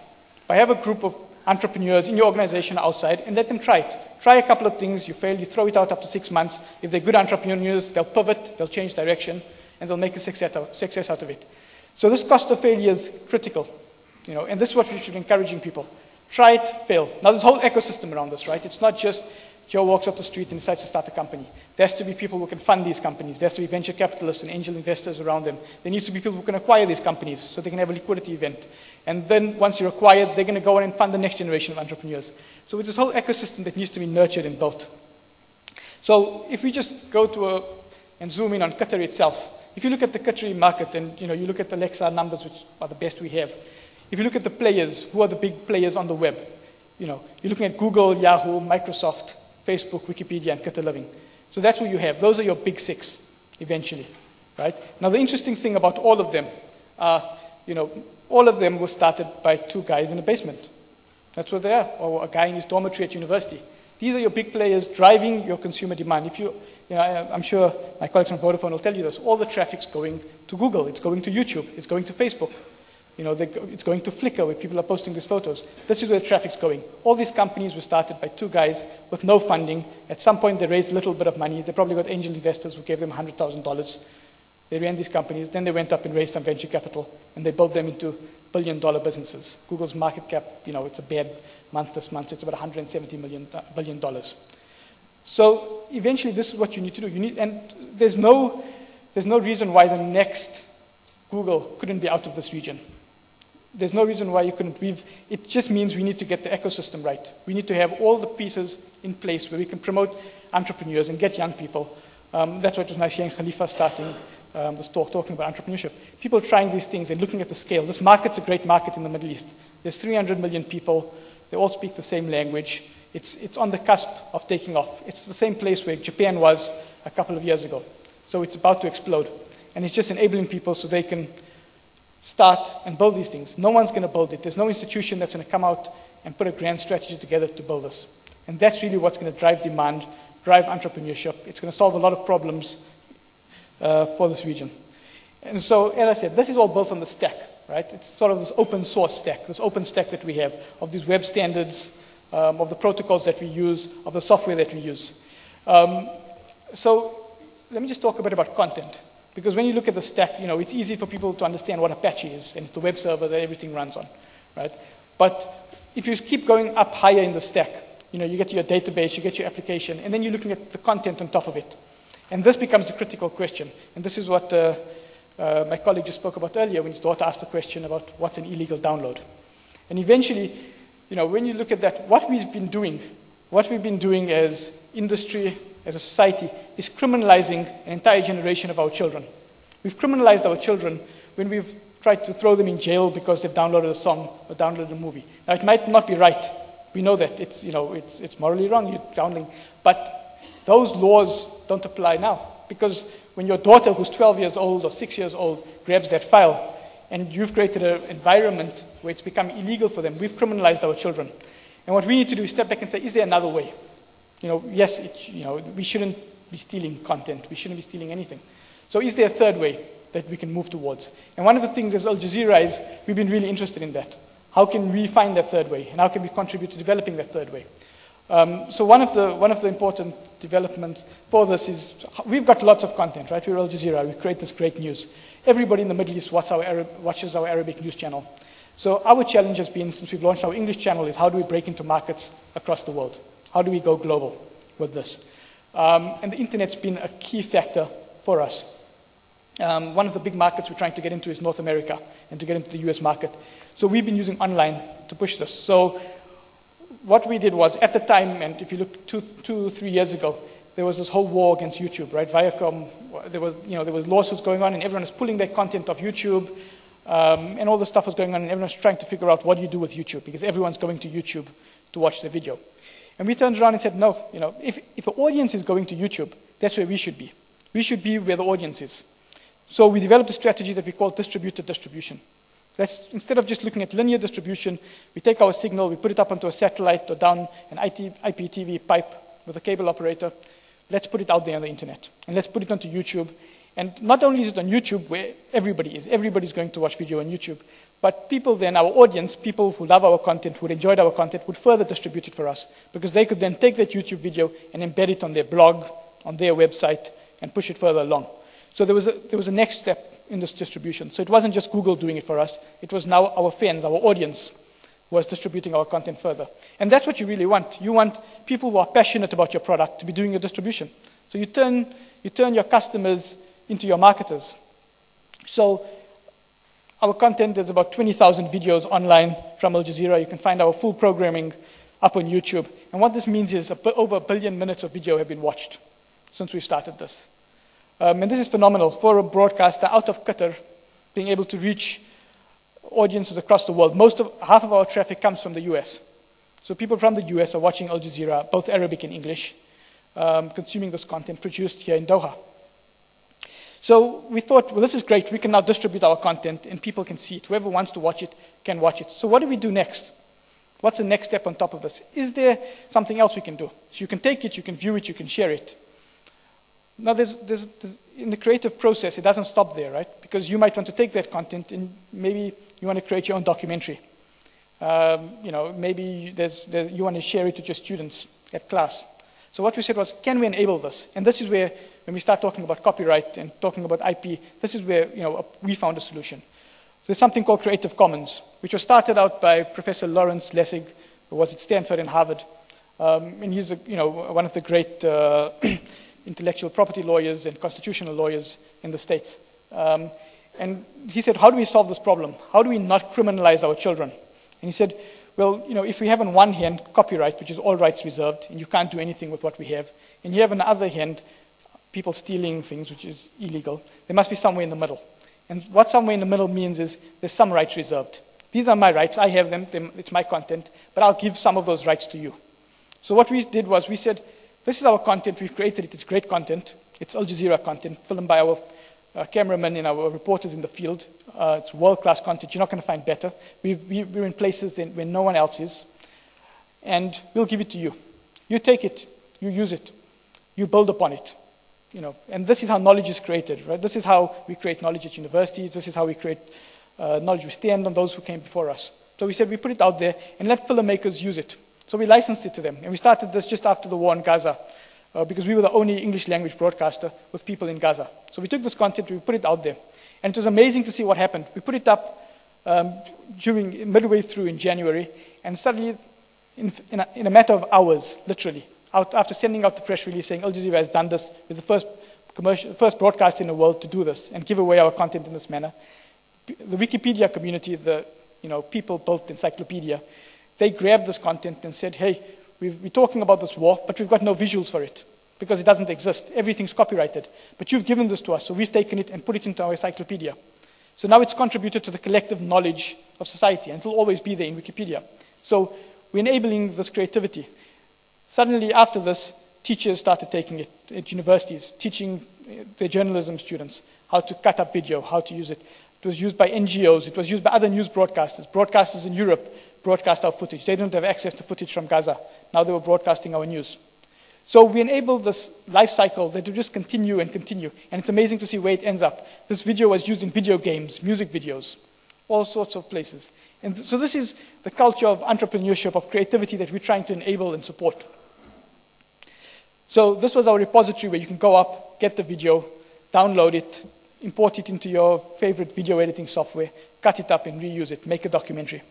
By have a group of entrepreneurs in your organization outside and let them try it. Try a couple of things, you fail, you throw it out after six months. If they're good entrepreneurs, they'll pivot, they'll change direction, and they'll make a success out, success out of it. So this cost of failure is critical, you know, and this is what we should be encouraging people. Try it, fail. Now there's a whole ecosystem around this, right? It's not just Joe walks off the street and decides to start a company. There has to be people who can fund these companies. There has to be venture capitalists and angel investors around them. There needs to be people who can acquire these companies so they can have a liquidity event. And then once you're acquired, they're going to go on and fund the next generation of entrepreneurs. So it's this whole ecosystem that needs to be nurtured and built. So if we just go to a, and zoom in on Qatar itself, if you look at the Qatari market and you know, you look at the Alexa numbers, which are the best we have, if you look at the players, who are the big players on the web? You know, you're looking at Google, Yahoo, Microsoft, Facebook, Wikipedia, and Qatar Living. So that's what you have. Those are your big six, eventually, right? Now, the interesting thing about all of them are, you know, all of them were started by two guys in a basement. That's what they are, or a guy in his dormitory at university. These are your big players driving your consumer demand. If you, you know, I, am sure my colleagues from Vodafone will tell you this. All the traffic's going to Google. It's going to YouTube. It's going to Facebook. You know, it's going to Flickr where people are posting these photos. This is where the traffic's going. All these companies were started by two guys with no funding. At some point, they raised a little bit of money. They probably got angel investors who gave them $100,000. They ran these companies. Then they went up and raised some venture capital, and they built them into billion-dollar businesses. Google's market cap, you know, it's a bad month this month. It's about 170 million uh, billion dollars. So eventually, this is what you need to do. You need, and there's no, there's no reason why the next Google couldn't be out of this region. There's no reason why you couldn't. We've, it just means we need to get the ecosystem right. We need to have all the pieces in place where we can promote entrepreneurs and get young people. Um, that's what was nice hearing Khalifa starting um, this talk, talking about entrepreneurship. People trying these things and looking at the scale. This market's a great market in the Middle East. There's 300 million people. They all speak the same language. It's, it's on the cusp of taking off. It's the same place where Japan was a couple of years ago. So it's about to explode. And it's just enabling people so they can start and build these things. No one's going to build it. There's no institution that's going to come out and put a grand strategy together to build this. And that's really what's going to drive demand, drive entrepreneurship. It's going to solve a lot of problems uh, for this region. And so, as I said, this is all built on the stack, right? It's sort of this open source stack, this open stack that we have of these web standards, um, of the protocols that we use, of the software that we use. Um, so let me just talk a bit about content. Because when you look at the stack, you know, it's easy for people to understand what Apache is, and it's the web server that everything runs on, right? But if you keep going up higher in the stack, you know, you get your database, you get your application, and then you're looking at the content on top of it. And this becomes a critical question. And this is what uh, uh, my colleague just spoke about earlier when his daughter asked a question about what's an illegal download. And eventually, you know, when you look at that, what we've been doing, what we've been doing as industry, as a society, is criminalizing an entire generation of our children. We've criminalized our children when we've tried to throw them in jail because they've downloaded a song or downloaded a movie. Now, it might not be right. We know that. It's, you know, it's, it's morally wrong, you're downloading. But those laws don't apply now. Because when your daughter, who's 12 years old or 6 years old, grabs that file, and you've created an environment where it's become illegal for them, we've criminalized our children. And what we need to do is step back and say, is there another way? You know, yes, it, you know, we shouldn't be stealing content. We shouldn't be stealing anything. So is there a third way that we can move towards? And one of the things as Al Jazeera is we've been really interested in that. How can we find that third way? And how can we contribute to developing that third way? Um, so one of, the, one of the important developments for this is we've got lots of content, right? We're Al Jazeera. We create this great news. Everybody in the Middle East watches our, Arab, watches our Arabic news channel. So our challenge has been, since we've launched our English channel, is how do we break into markets across the world? How do we go global with this? Um, and the internet's been a key factor for us. Um, one of the big markets we're trying to get into is North America and to get into the US market. So we've been using online to push this. So what we did was, at the time, and if you look two, two three years ago, there was this whole war against YouTube, right? Viacom, there was, you know, there was lawsuits going on, and everyone was pulling their content off YouTube, um, and all this stuff was going on, and everyone was trying to figure out what you do with YouTube, because everyone's going to YouTube to watch the video. And we turned around and said, no, you know, if, if the audience is going to YouTube, that's where we should be. We should be where the audience is. So we developed a strategy that we call distributed distribution. Let's, instead of just looking at linear distribution, we take our signal, we put it up onto a satellite or down an IT, IPTV pipe with a cable operator. Let's put it out there on the internet. And let's put it onto YouTube. And not only is it on YouTube where everybody is, everybody's going to watch video on YouTube, but people then, our audience, people who love our content, who enjoyed our content, would further distribute it for us because they could then take that YouTube video and embed it on their blog, on their website, and push it further along. So there was a, there was a next step in this distribution. So it wasn't just Google doing it for us, it was now our fans, our audience, was distributing our content further. And that's what you really want. You want people who are passionate about your product to be doing your distribution. So you turn, you turn your customers into your marketers. So our content is about 20,000 videos online from Al Jazeera. You can find our full programming up on YouTube. And what this means is over a billion minutes of video have been watched since we started this. Um, and this is phenomenal for a broadcaster out of Qatar being able to reach audiences across the world. Most of, half of our traffic comes from the US. So people from the US are watching Al Jazeera, both Arabic and English, um, consuming this content produced here in Doha. So we thought, well, this is great. We can now distribute our content and people can see it. Whoever wants to watch it can watch it. So what do we do next? What's the next step on top of this? Is there something else we can do? So you can take it, you can view it, you can share it. Now, there's, there's, there's, in the creative process, it doesn't stop there, right? Because you might want to take that content and maybe you want to create your own documentary. Um, you know, maybe there's, there's, you want to share it with your students at class. So what we said was, can we enable this? And this is where, when we start talking about copyright and talking about IP, this is where you know, we found a solution. So there's something called Creative Commons, which was started out by Professor Lawrence Lessig, who was at Stanford and Harvard. Um, and he's a, you know, one of the great uh, intellectual property lawyers and constitutional lawyers in the States. Um, and he said, how do we solve this problem? How do we not criminalize our children? And he said, well, you know, if we have on one hand copyright, which is all rights reserved, and you can't do anything with what we have, and you have on the other hand people stealing things, which is illegal, there must be somewhere in the middle. And what somewhere in the middle means is there's some rights reserved. These are my rights, I have them, it's my content, but I'll give some of those rights to you. So what we did was we said, this is our content. We've created it. It's great content. It's Al Jazeera content, filmed by our uh, cameramen and our reporters in the field. Uh, it's world-class content. You're not going to find better. we are in places where no one else is. And we'll give it to you. You take it. You use it. You build upon it. You know, and this is how knowledge is created, right? This is how we create knowledge at universities. This is how we create uh, knowledge. We stand on those who came before us. So we said we put it out there and let filmmakers use it. So we licensed it to them. And we started this just after the war in Gaza uh, because we were the only English language broadcaster with people in Gaza. So we took this content, we put it out there. And it was amazing to see what happened. We put it up um, during midway through in January, and suddenly, in, in, a, in a matter of hours, literally, out, after sending out the press release saying Al Jazeera has done this, we're the first, commercial, first broadcast in the world to do this and give away our content in this manner, the Wikipedia community, the you know, people built encyclopedia, they grabbed this content and said, hey, we are talking about this war, but we've got no visuals for it because it doesn't exist. Everything's copyrighted. But you've given this to us, so we've taken it and put it into our encyclopedia. So now it's contributed to the collective knowledge of society, and it will always be there in Wikipedia. So we're enabling this creativity. Suddenly, after this, teachers started taking it at universities, teaching eh, their journalism students how to cut up video, how to use it. It was used by NGOs, it was used by other news broadcasters, broadcasters in Europe broadcast our footage. They didn't have access to footage from Gaza. Now they were broadcasting our news. So we enabled this life cycle that will just continue and continue. And it's amazing to see where it ends up. This video was used in video games, music videos, all sorts of places. And so this is the culture of entrepreneurship, of creativity that we're trying to enable and support. So this was our repository where you can go up, get the video, download it, import it into your favorite video editing software, cut it up and reuse it, make a documentary.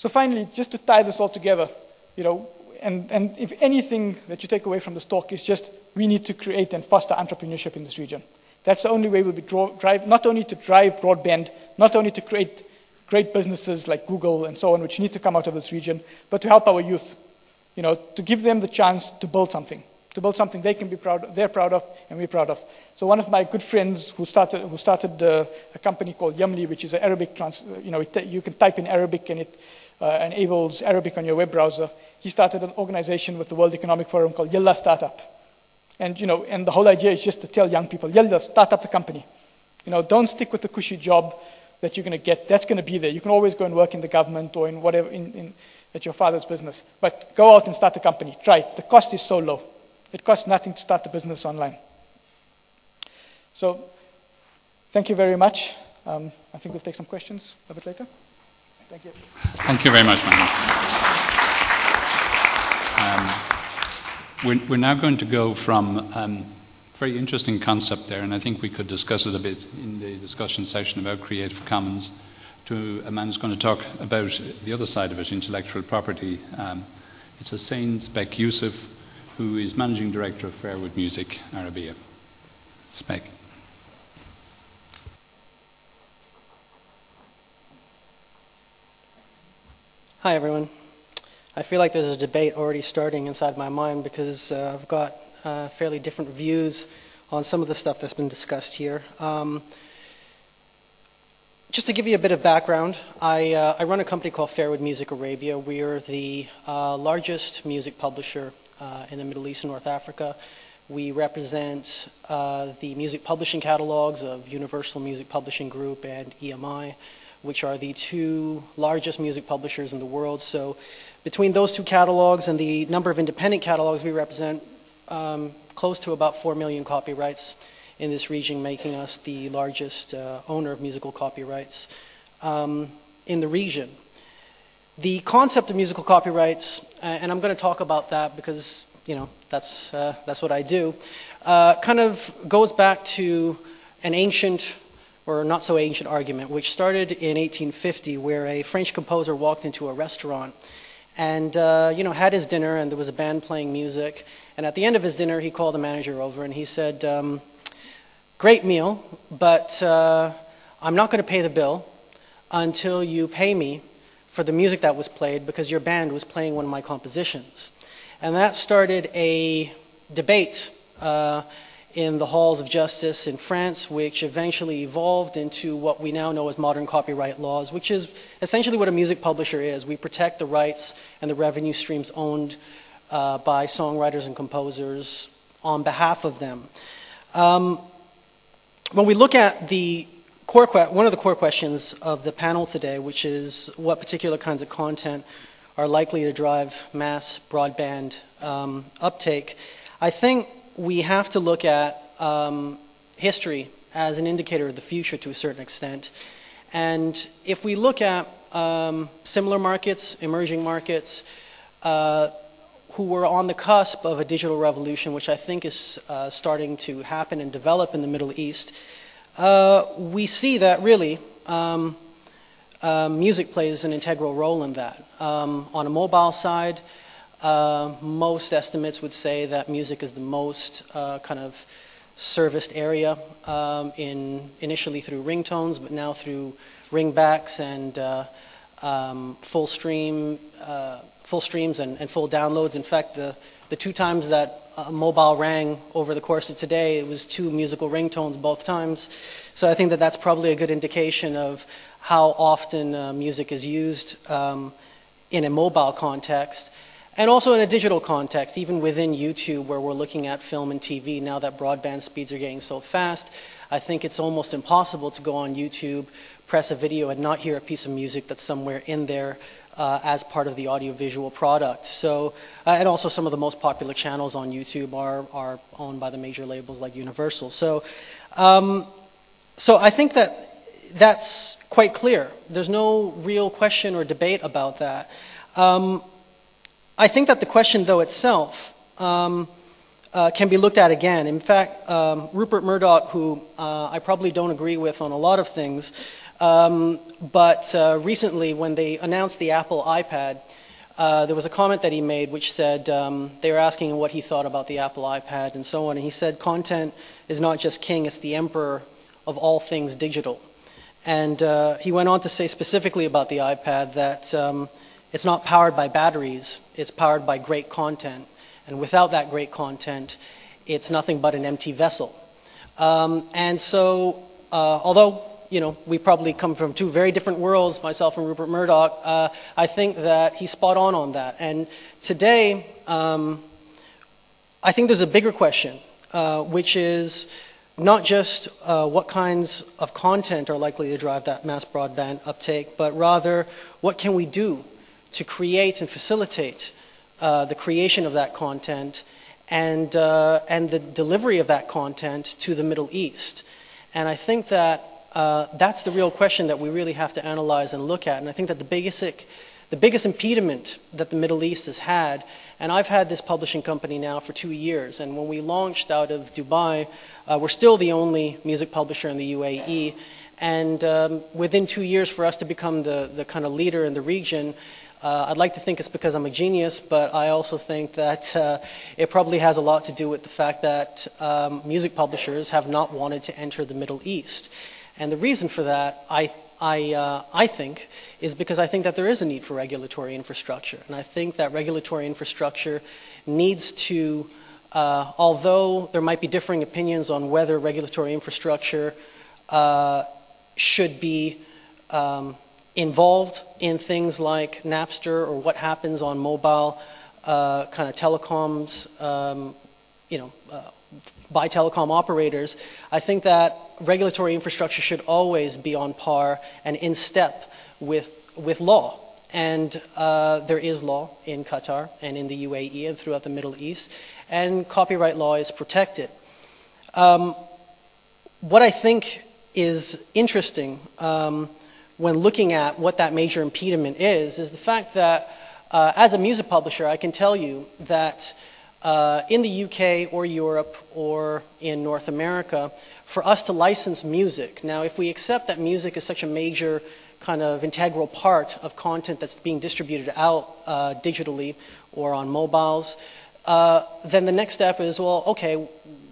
So finally, just to tie this all together, you know, and, and if anything that you take away from this talk is just we need to create and foster entrepreneurship in this region. That's the only way we'll be draw, drive, not only to drive broadband, not only to create great businesses like Google and so on, which need to come out of this region, but to help our youth, you know, to give them the chance to build something, to build something they can be proud, they're proud of, and we're proud of. So one of my good friends who started, who started uh, a company called Yamli, which is an Arabic, trans, you know, it, you can type in Arabic and it uh, enables Arabic on your web browser. He started an organization with the World Economic Forum called Yalla Startup. And, you know, and the whole idea is just to tell young people, Yalla, start up the company. You know, don't stick with the cushy job. that you're going to get, that's going to be there. You can always go and work in the government or in whatever, in, in, at your father's business. But go out and start a company. Try it. The cost is so low. It costs nothing to start a business online. So, thank you very much. Um, I think we'll take some questions a bit later. Thank you. Thank you very much, Mohammed. Um, we're, we're, now going to go from um, very interesting concept there, and I think we could discuss it a bit in the discussion session about Creative Commons, to a man who's going to talk about the other side of it, intellectual property. Um, it's Hussein Spek Yusuf, who is Managing Director of Fairwood Music Arabia. Spek. Hi, everyone. I feel like there's a debate already starting inside my mind because uh, I've got uh, fairly different views on some of the stuff that's been discussed here. Um, just to give you a bit of background, I, uh, I, run a company called Fairwood Music Arabia. We're the uh, largest music publisher uh, in the Middle East and North Africa. We represent uh, the music publishing catalogs of Universal Music Publishing Group and EMI which are the two largest music publishers in the world. So between those two catalogs and the number of independent catalogs, we represent um, close to about 4 million copyrights in this region, making us the largest uh, owner of musical copyrights um, in the region. The concept of musical copyrights, uh, and I'm going to talk about that because, you know, that's, uh, that's what I do, uh, kind of goes back to an ancient or not so ancient argument, which started in 1850, where a French composer walked into a restaurant and uh, you know had his dinner, and there was a band playing music. And at the end of his dinner, he called the manager over and he said, um, "Great meal, but uh, I'm not going to pay the bill until you pay me for the music that was played because your band was playing one of my compositions." And that started a debate. Uh, in the halls of justice in France, which eventually evolved into what we now know as modern copyright laws, which is essentially what a music publisher is. We protect the rights and the revenue streams owned uh, by songwriters and composers on behalf of them. Um, when we look at the core one of the core questions of the panel today, which is what particular kinds of content are likely to drive mass broadband um, uptake, I think we have to look at um, history as an indicator of the future to a certain extent. And if we look at um, similar markets, emerging markets, uh, who were on the cusp of a digital revolution, which I think is uh, starting to happen and develop in the Middle East, uh, we see that really um, uh, music plays an integral role in that. Um, on a mobile side, uh, most estimates would say that music is the most uh, kind of serviced area um, in initially through ringtones, but now through ringbacks and uh, um, full stream, uh, full streams and, and, full downloads. In fact, the the two times that mobile rang over the course of today, it was two musical ringtones both times. So I think that that's probably a good indication of how often uh, music is used um, in a mobile context. And also in a digital context, even within YouTube, where we're looking at film and TV, now that broadband speeds are getting so fast, I think it's almost impossible to go on YouTube, press a video, and not hear a piece of music that's somewhere in there uh, as part of the audiovisual product. So, uh, and also some of the most popular channels on YouTube are, are owned by the major labels like Universal. So, um, so I think that that's quite clear. There's no real question or debate about that. Um, I think that the question, though, itself um, uh, can be looked at again. In fact, um, Rupert Murdoch, who uh, I probably don't agree with on a lot of things, um, but uh, recently when they announced the Apple iPad, uh, there was a comment that he made which said um, they were asking what he thought about the Apple iPad and so on, and he said content is not just king, it's the emperor of all things digital. And uh, he went on to say specifically about the iPad that um, it's not powered by batteries, it's powered by great content. And without that great content, it's nothing but an empty vessel. Um, and so, uh, although you know, we probably come from two very different worlds, myself and Rupert Murdoch. Uh, I think that he's spot on on that. And today, um, I think there's a bigger question, uh, which is not just uh, what kinds of content are likely to drive that mass broadband uptake, but rather what can we do to create and facilitate uh, the creation of that content and, uh, and the delivery of that content to the Middle East. And I think that uh, that's the real question that we really have to analyze and look at. And I think that the biggest, the biggest impediment that the Middle East has had, and I've had this publishing company now for two years, and when we launched out of Dubai, uh, we're still the only music publisher in the UAE. And um, within two years, for us to become the, the kind of leader in the region, uh, I'd like to think it's because I'm a genius, but I also think that uh, it probably has a lot to do with the fact that um, music publishers have not wanted to enter the Middle East. And the reason for that, I, I, uh, I think, is because I think that there is a need for regulatory infrastructure. And I think that regulatory infrastructure needs to, uh, although there might be differing opinions on whether regulatory infrastructure uh, should be um, involved in things like Napster or what happens on mobile uh, kind of telecoms, um, you know, uh, by telecom operators, I think that regulatory infrastructure should always be on par and in step with, with law. And uh, there is law in Qatar and in the UAE and throughout the Middle East, and copyright law is protected. Um, what I think is interesting um, when looking at what that major impediment is, is the fact that uh, as a music publisher, I can tell you that uh, in the UK or Europe or in North America, for us to license music, now if we accept that music is such a major kind of integral part of content that's being distributed out uh, digitally or on mobiles, uh, then the next step is, well, okay,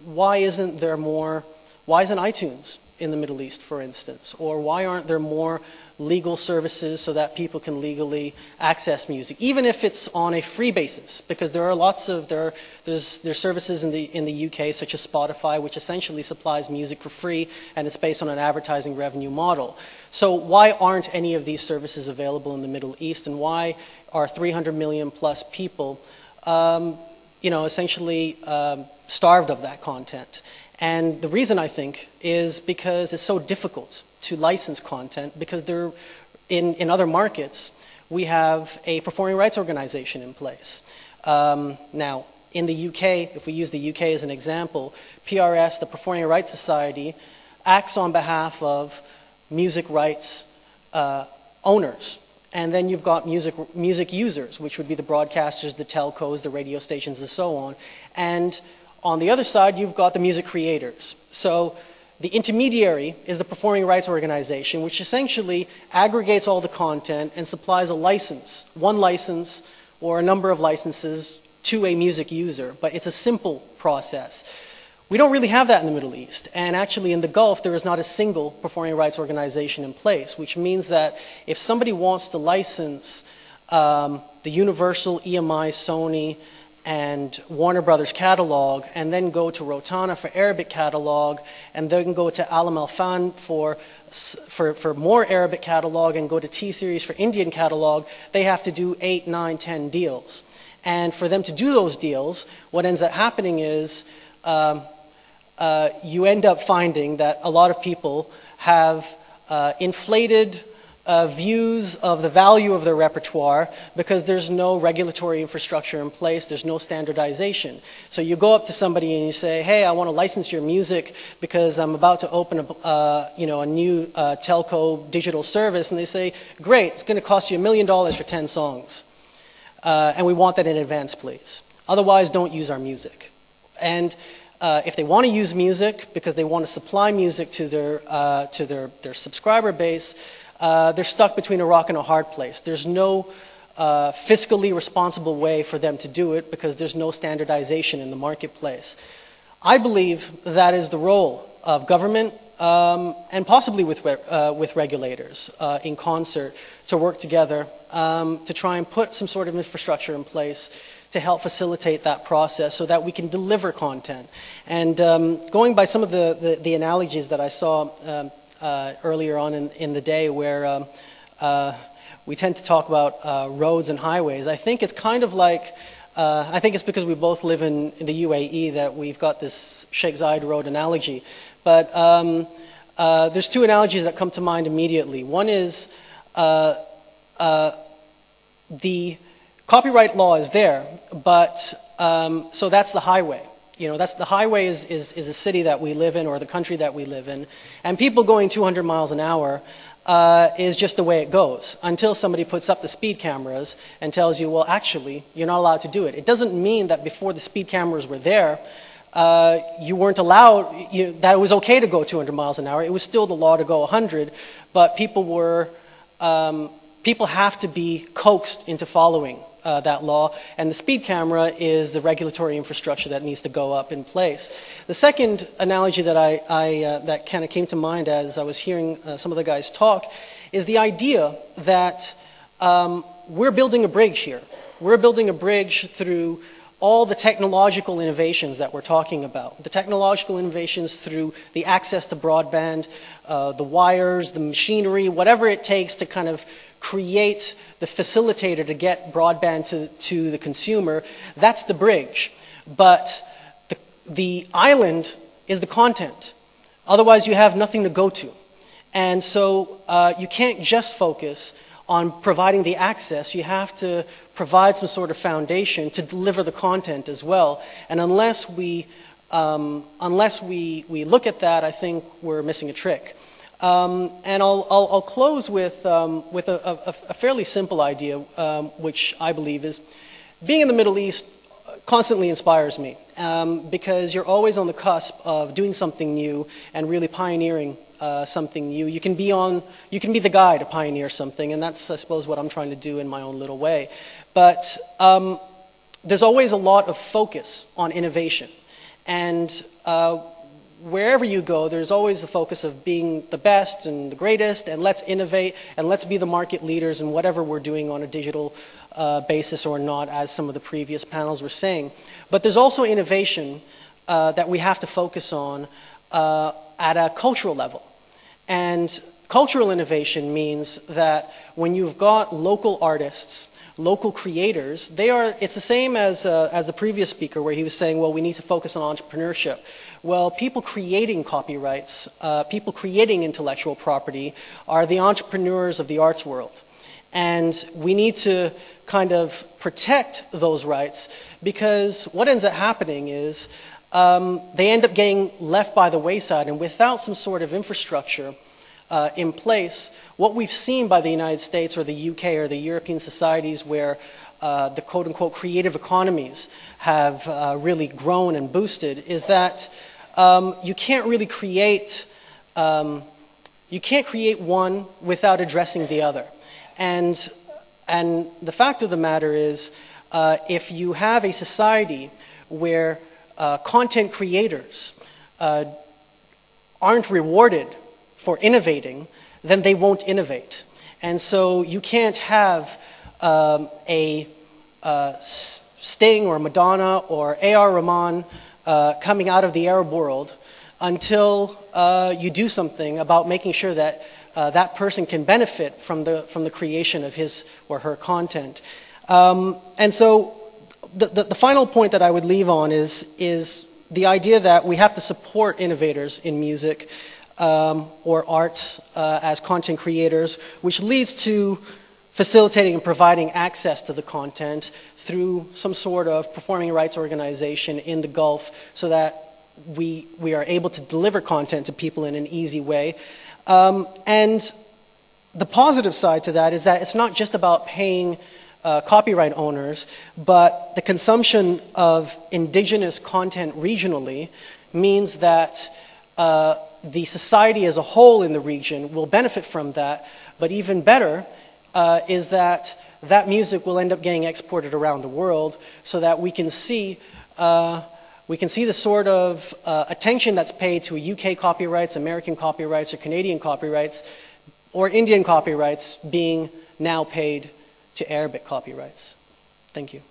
why isn't there more, why isn't iTunes in the Middle East, for instance? Or why aren't there more legal services so that people can legally access music, even if it's on a free basis? Because there are lots of, there are, there's, there's services in the, in the UK, such as Spotify, which essentially supplies music for free, and it's based on an advertising revenue model. So why aren't any of these services available in the Middle East, and why are 300 million plus people, um, you know, essentially um, starved of that content? And the reason I think is because it's so difficult to license content because there, in, in other markets, we have a performing rights organization in place. Um, now, in the UK, if we use the UK as an example, PRS, the Performing Rights Society, acts on behalf of music rights uh, owners. And then you've got music, music users, which would be the broadcasters, the telcos, the radio stations, and so on. And on the other side, you've got the music creators. So the intermediary is the performing rights organization, which essentially aggregates all the content and supplies a license, one license or a number of licenses to a music user. But it's a simple process. We don't really have that in the Middle East. And actually, in the Gulf, there is not a single performing rights organization in place, which means that if somebody wants to license um, the Universal, EMI, Sony, and Warner Brothers catalog, and then go to Rotana for Arabic catalog, and then go to Alam Alfan for, for, for more Arabic catalog, and go to T Series for Indian catalog, they have to do eight, nine, ten deals. And for them to do those deals, what ends up happening is um, uh, you end up finding that a lot of people have uh, inflated uh, views of the value of their repertoire because there's no regulatory infrastructure in place, there's no standardization. So you go up to somebody and you say, hey, I want to license your music because I'm about to open a, uh, you know, a new uh, telco digital service, and they say, great, it's going to cost you a million dollars for 10 songs. Uh, and we want that in advance, please. Otherwise, don't use our music. And uh, if they want to use music because they want to supply music to their, uh, to their, their subscriber base, uh, they're stuck between a rock and a hard place. There's no uh, fiscally responsible way for them to do it because there's no standardization in the marketplace. I believe that is the role of government um, and possibly with, uh, with regulators uh, in concert to work together um, to try and put some sort of infrastructure in place to help facilitate that process so that we can deliver content. And um, going by some of the, the, the, analogies that I saw um, uh, earlier on in, in, the day where um, uh, we tend to talk about uh, roads and highways. I think it's kind of like Uh, I think it's because we both live in, in, the UAE that we've got this Sheikh Zayed Road analogy. But um, uh, there's two analogies that come to mind immediately. One is uh, the copyright law is there, but um, so that's the highway. You know, that's the highway is, is, is a city that we live in or the country that we live in. And people going 200 miles an hour uh, is just the way it goes until somebody puts up the speed cameras and tells you, well, actually, you're not allowed to do it. It doesn't mean that before the speed cameras were there, uh, you weren't allowed, you, that it was okay to go 200 miles an hour. It was still the law to go 100, but people were, um, people have to be coaxed into following uh, that law, and the speed camera is the regulatory infrastructure that needs to go up in place. The second analogy that, I, I uh, that kind of came to mind as I was hearing uh, some of the guys talk is the idea that um, we're building a bridge here. We're building a bridge through all the technological innovations that we're talking about. The technological innovations through the access to broadband, uh, the wires, the machinery, whatever it takes to kind of create the facilitator to get broadband to, to the consumer, that's the bridge. But the, the island is the content. Otherwise, you have nothing to go to. And so uh, you can't just focus on providing the access, you have to provide some sort of foundation to deliver the content as well. And unless we, um, unless we, we look at that, I think we're missing a trick. Um, and I'll, I'll, I'll, close with, um, with a, a, a, fairly simple idea, um, which I believe is being in the Middle East constantly inspires me um, because you're always on the cusp of doing something new and really pioneering uh, something new. You can be on, you can be the guy to pioneer something, and that's, I suppose, what I'm trying to do in my own little way. But um, there's always a lot of focus on innovation, and uh, wherever you go, there's always the focus of being the best and the greatest, and let's innovate and let's be the market leaders in whatever we're doing on a digital uh, basis or not, as some of the previous panels were saying. But there's also innovation uh, that we have to focus on uh, at a cultural level. And cultural innovation means that when you've got local artists, local creators, they are, it's the same as, uh, as the previous speaker where he was saying, well, we need to focus on entrepreneurship. Well, people creating copyrights, uh, people creating intellectual property are the entrepreneurs of the arts world. And we need to kind of protect those rights because what ends up happening is um, they end up getting left by the wayside, and without some sort of infrastructure uh, in place, what we've seen by the United States or the UK or the European societies where uh, the quote unquote creative economies have uh, really grown and boosted is that um, you can't really create. Um, you can't create one without addressing the other. And, and the fact of the matter is, uh, if you have a society where uh, content creators uh, aren't rewarded for innovating, then they won't innovate. And so you can't have um, a uh, Sting or Madonna or A.R. Rahman uh, coming out of the Arab world until uh, you do something about making sure that uh, that person can benefit from the, from the creation of his or her content. Um, and so the, the, the, final point that I would leave on is, is the idea that we have to support innovators in music um, or arts uh, as content creators, which leads to facilitating and providing access to the content through some sort of performing rights organization in the Gulf so that we, we are able to deliver content to people in an easy way. Um, and the positive side to that is that it's not just about paying uh, copyright owners, but the consumption of indigenous content regionally means that uh, the society as a whole in the region will benefit from that. But even better uh, is that that music will end up getting exported around the world so that we can see uh, we can see the sort of uh, attention that's paid to UK copyrights, American copyrights, or Canadian copyrights, or Indian copyrights being now paid to Arabic copyrights. Thank you.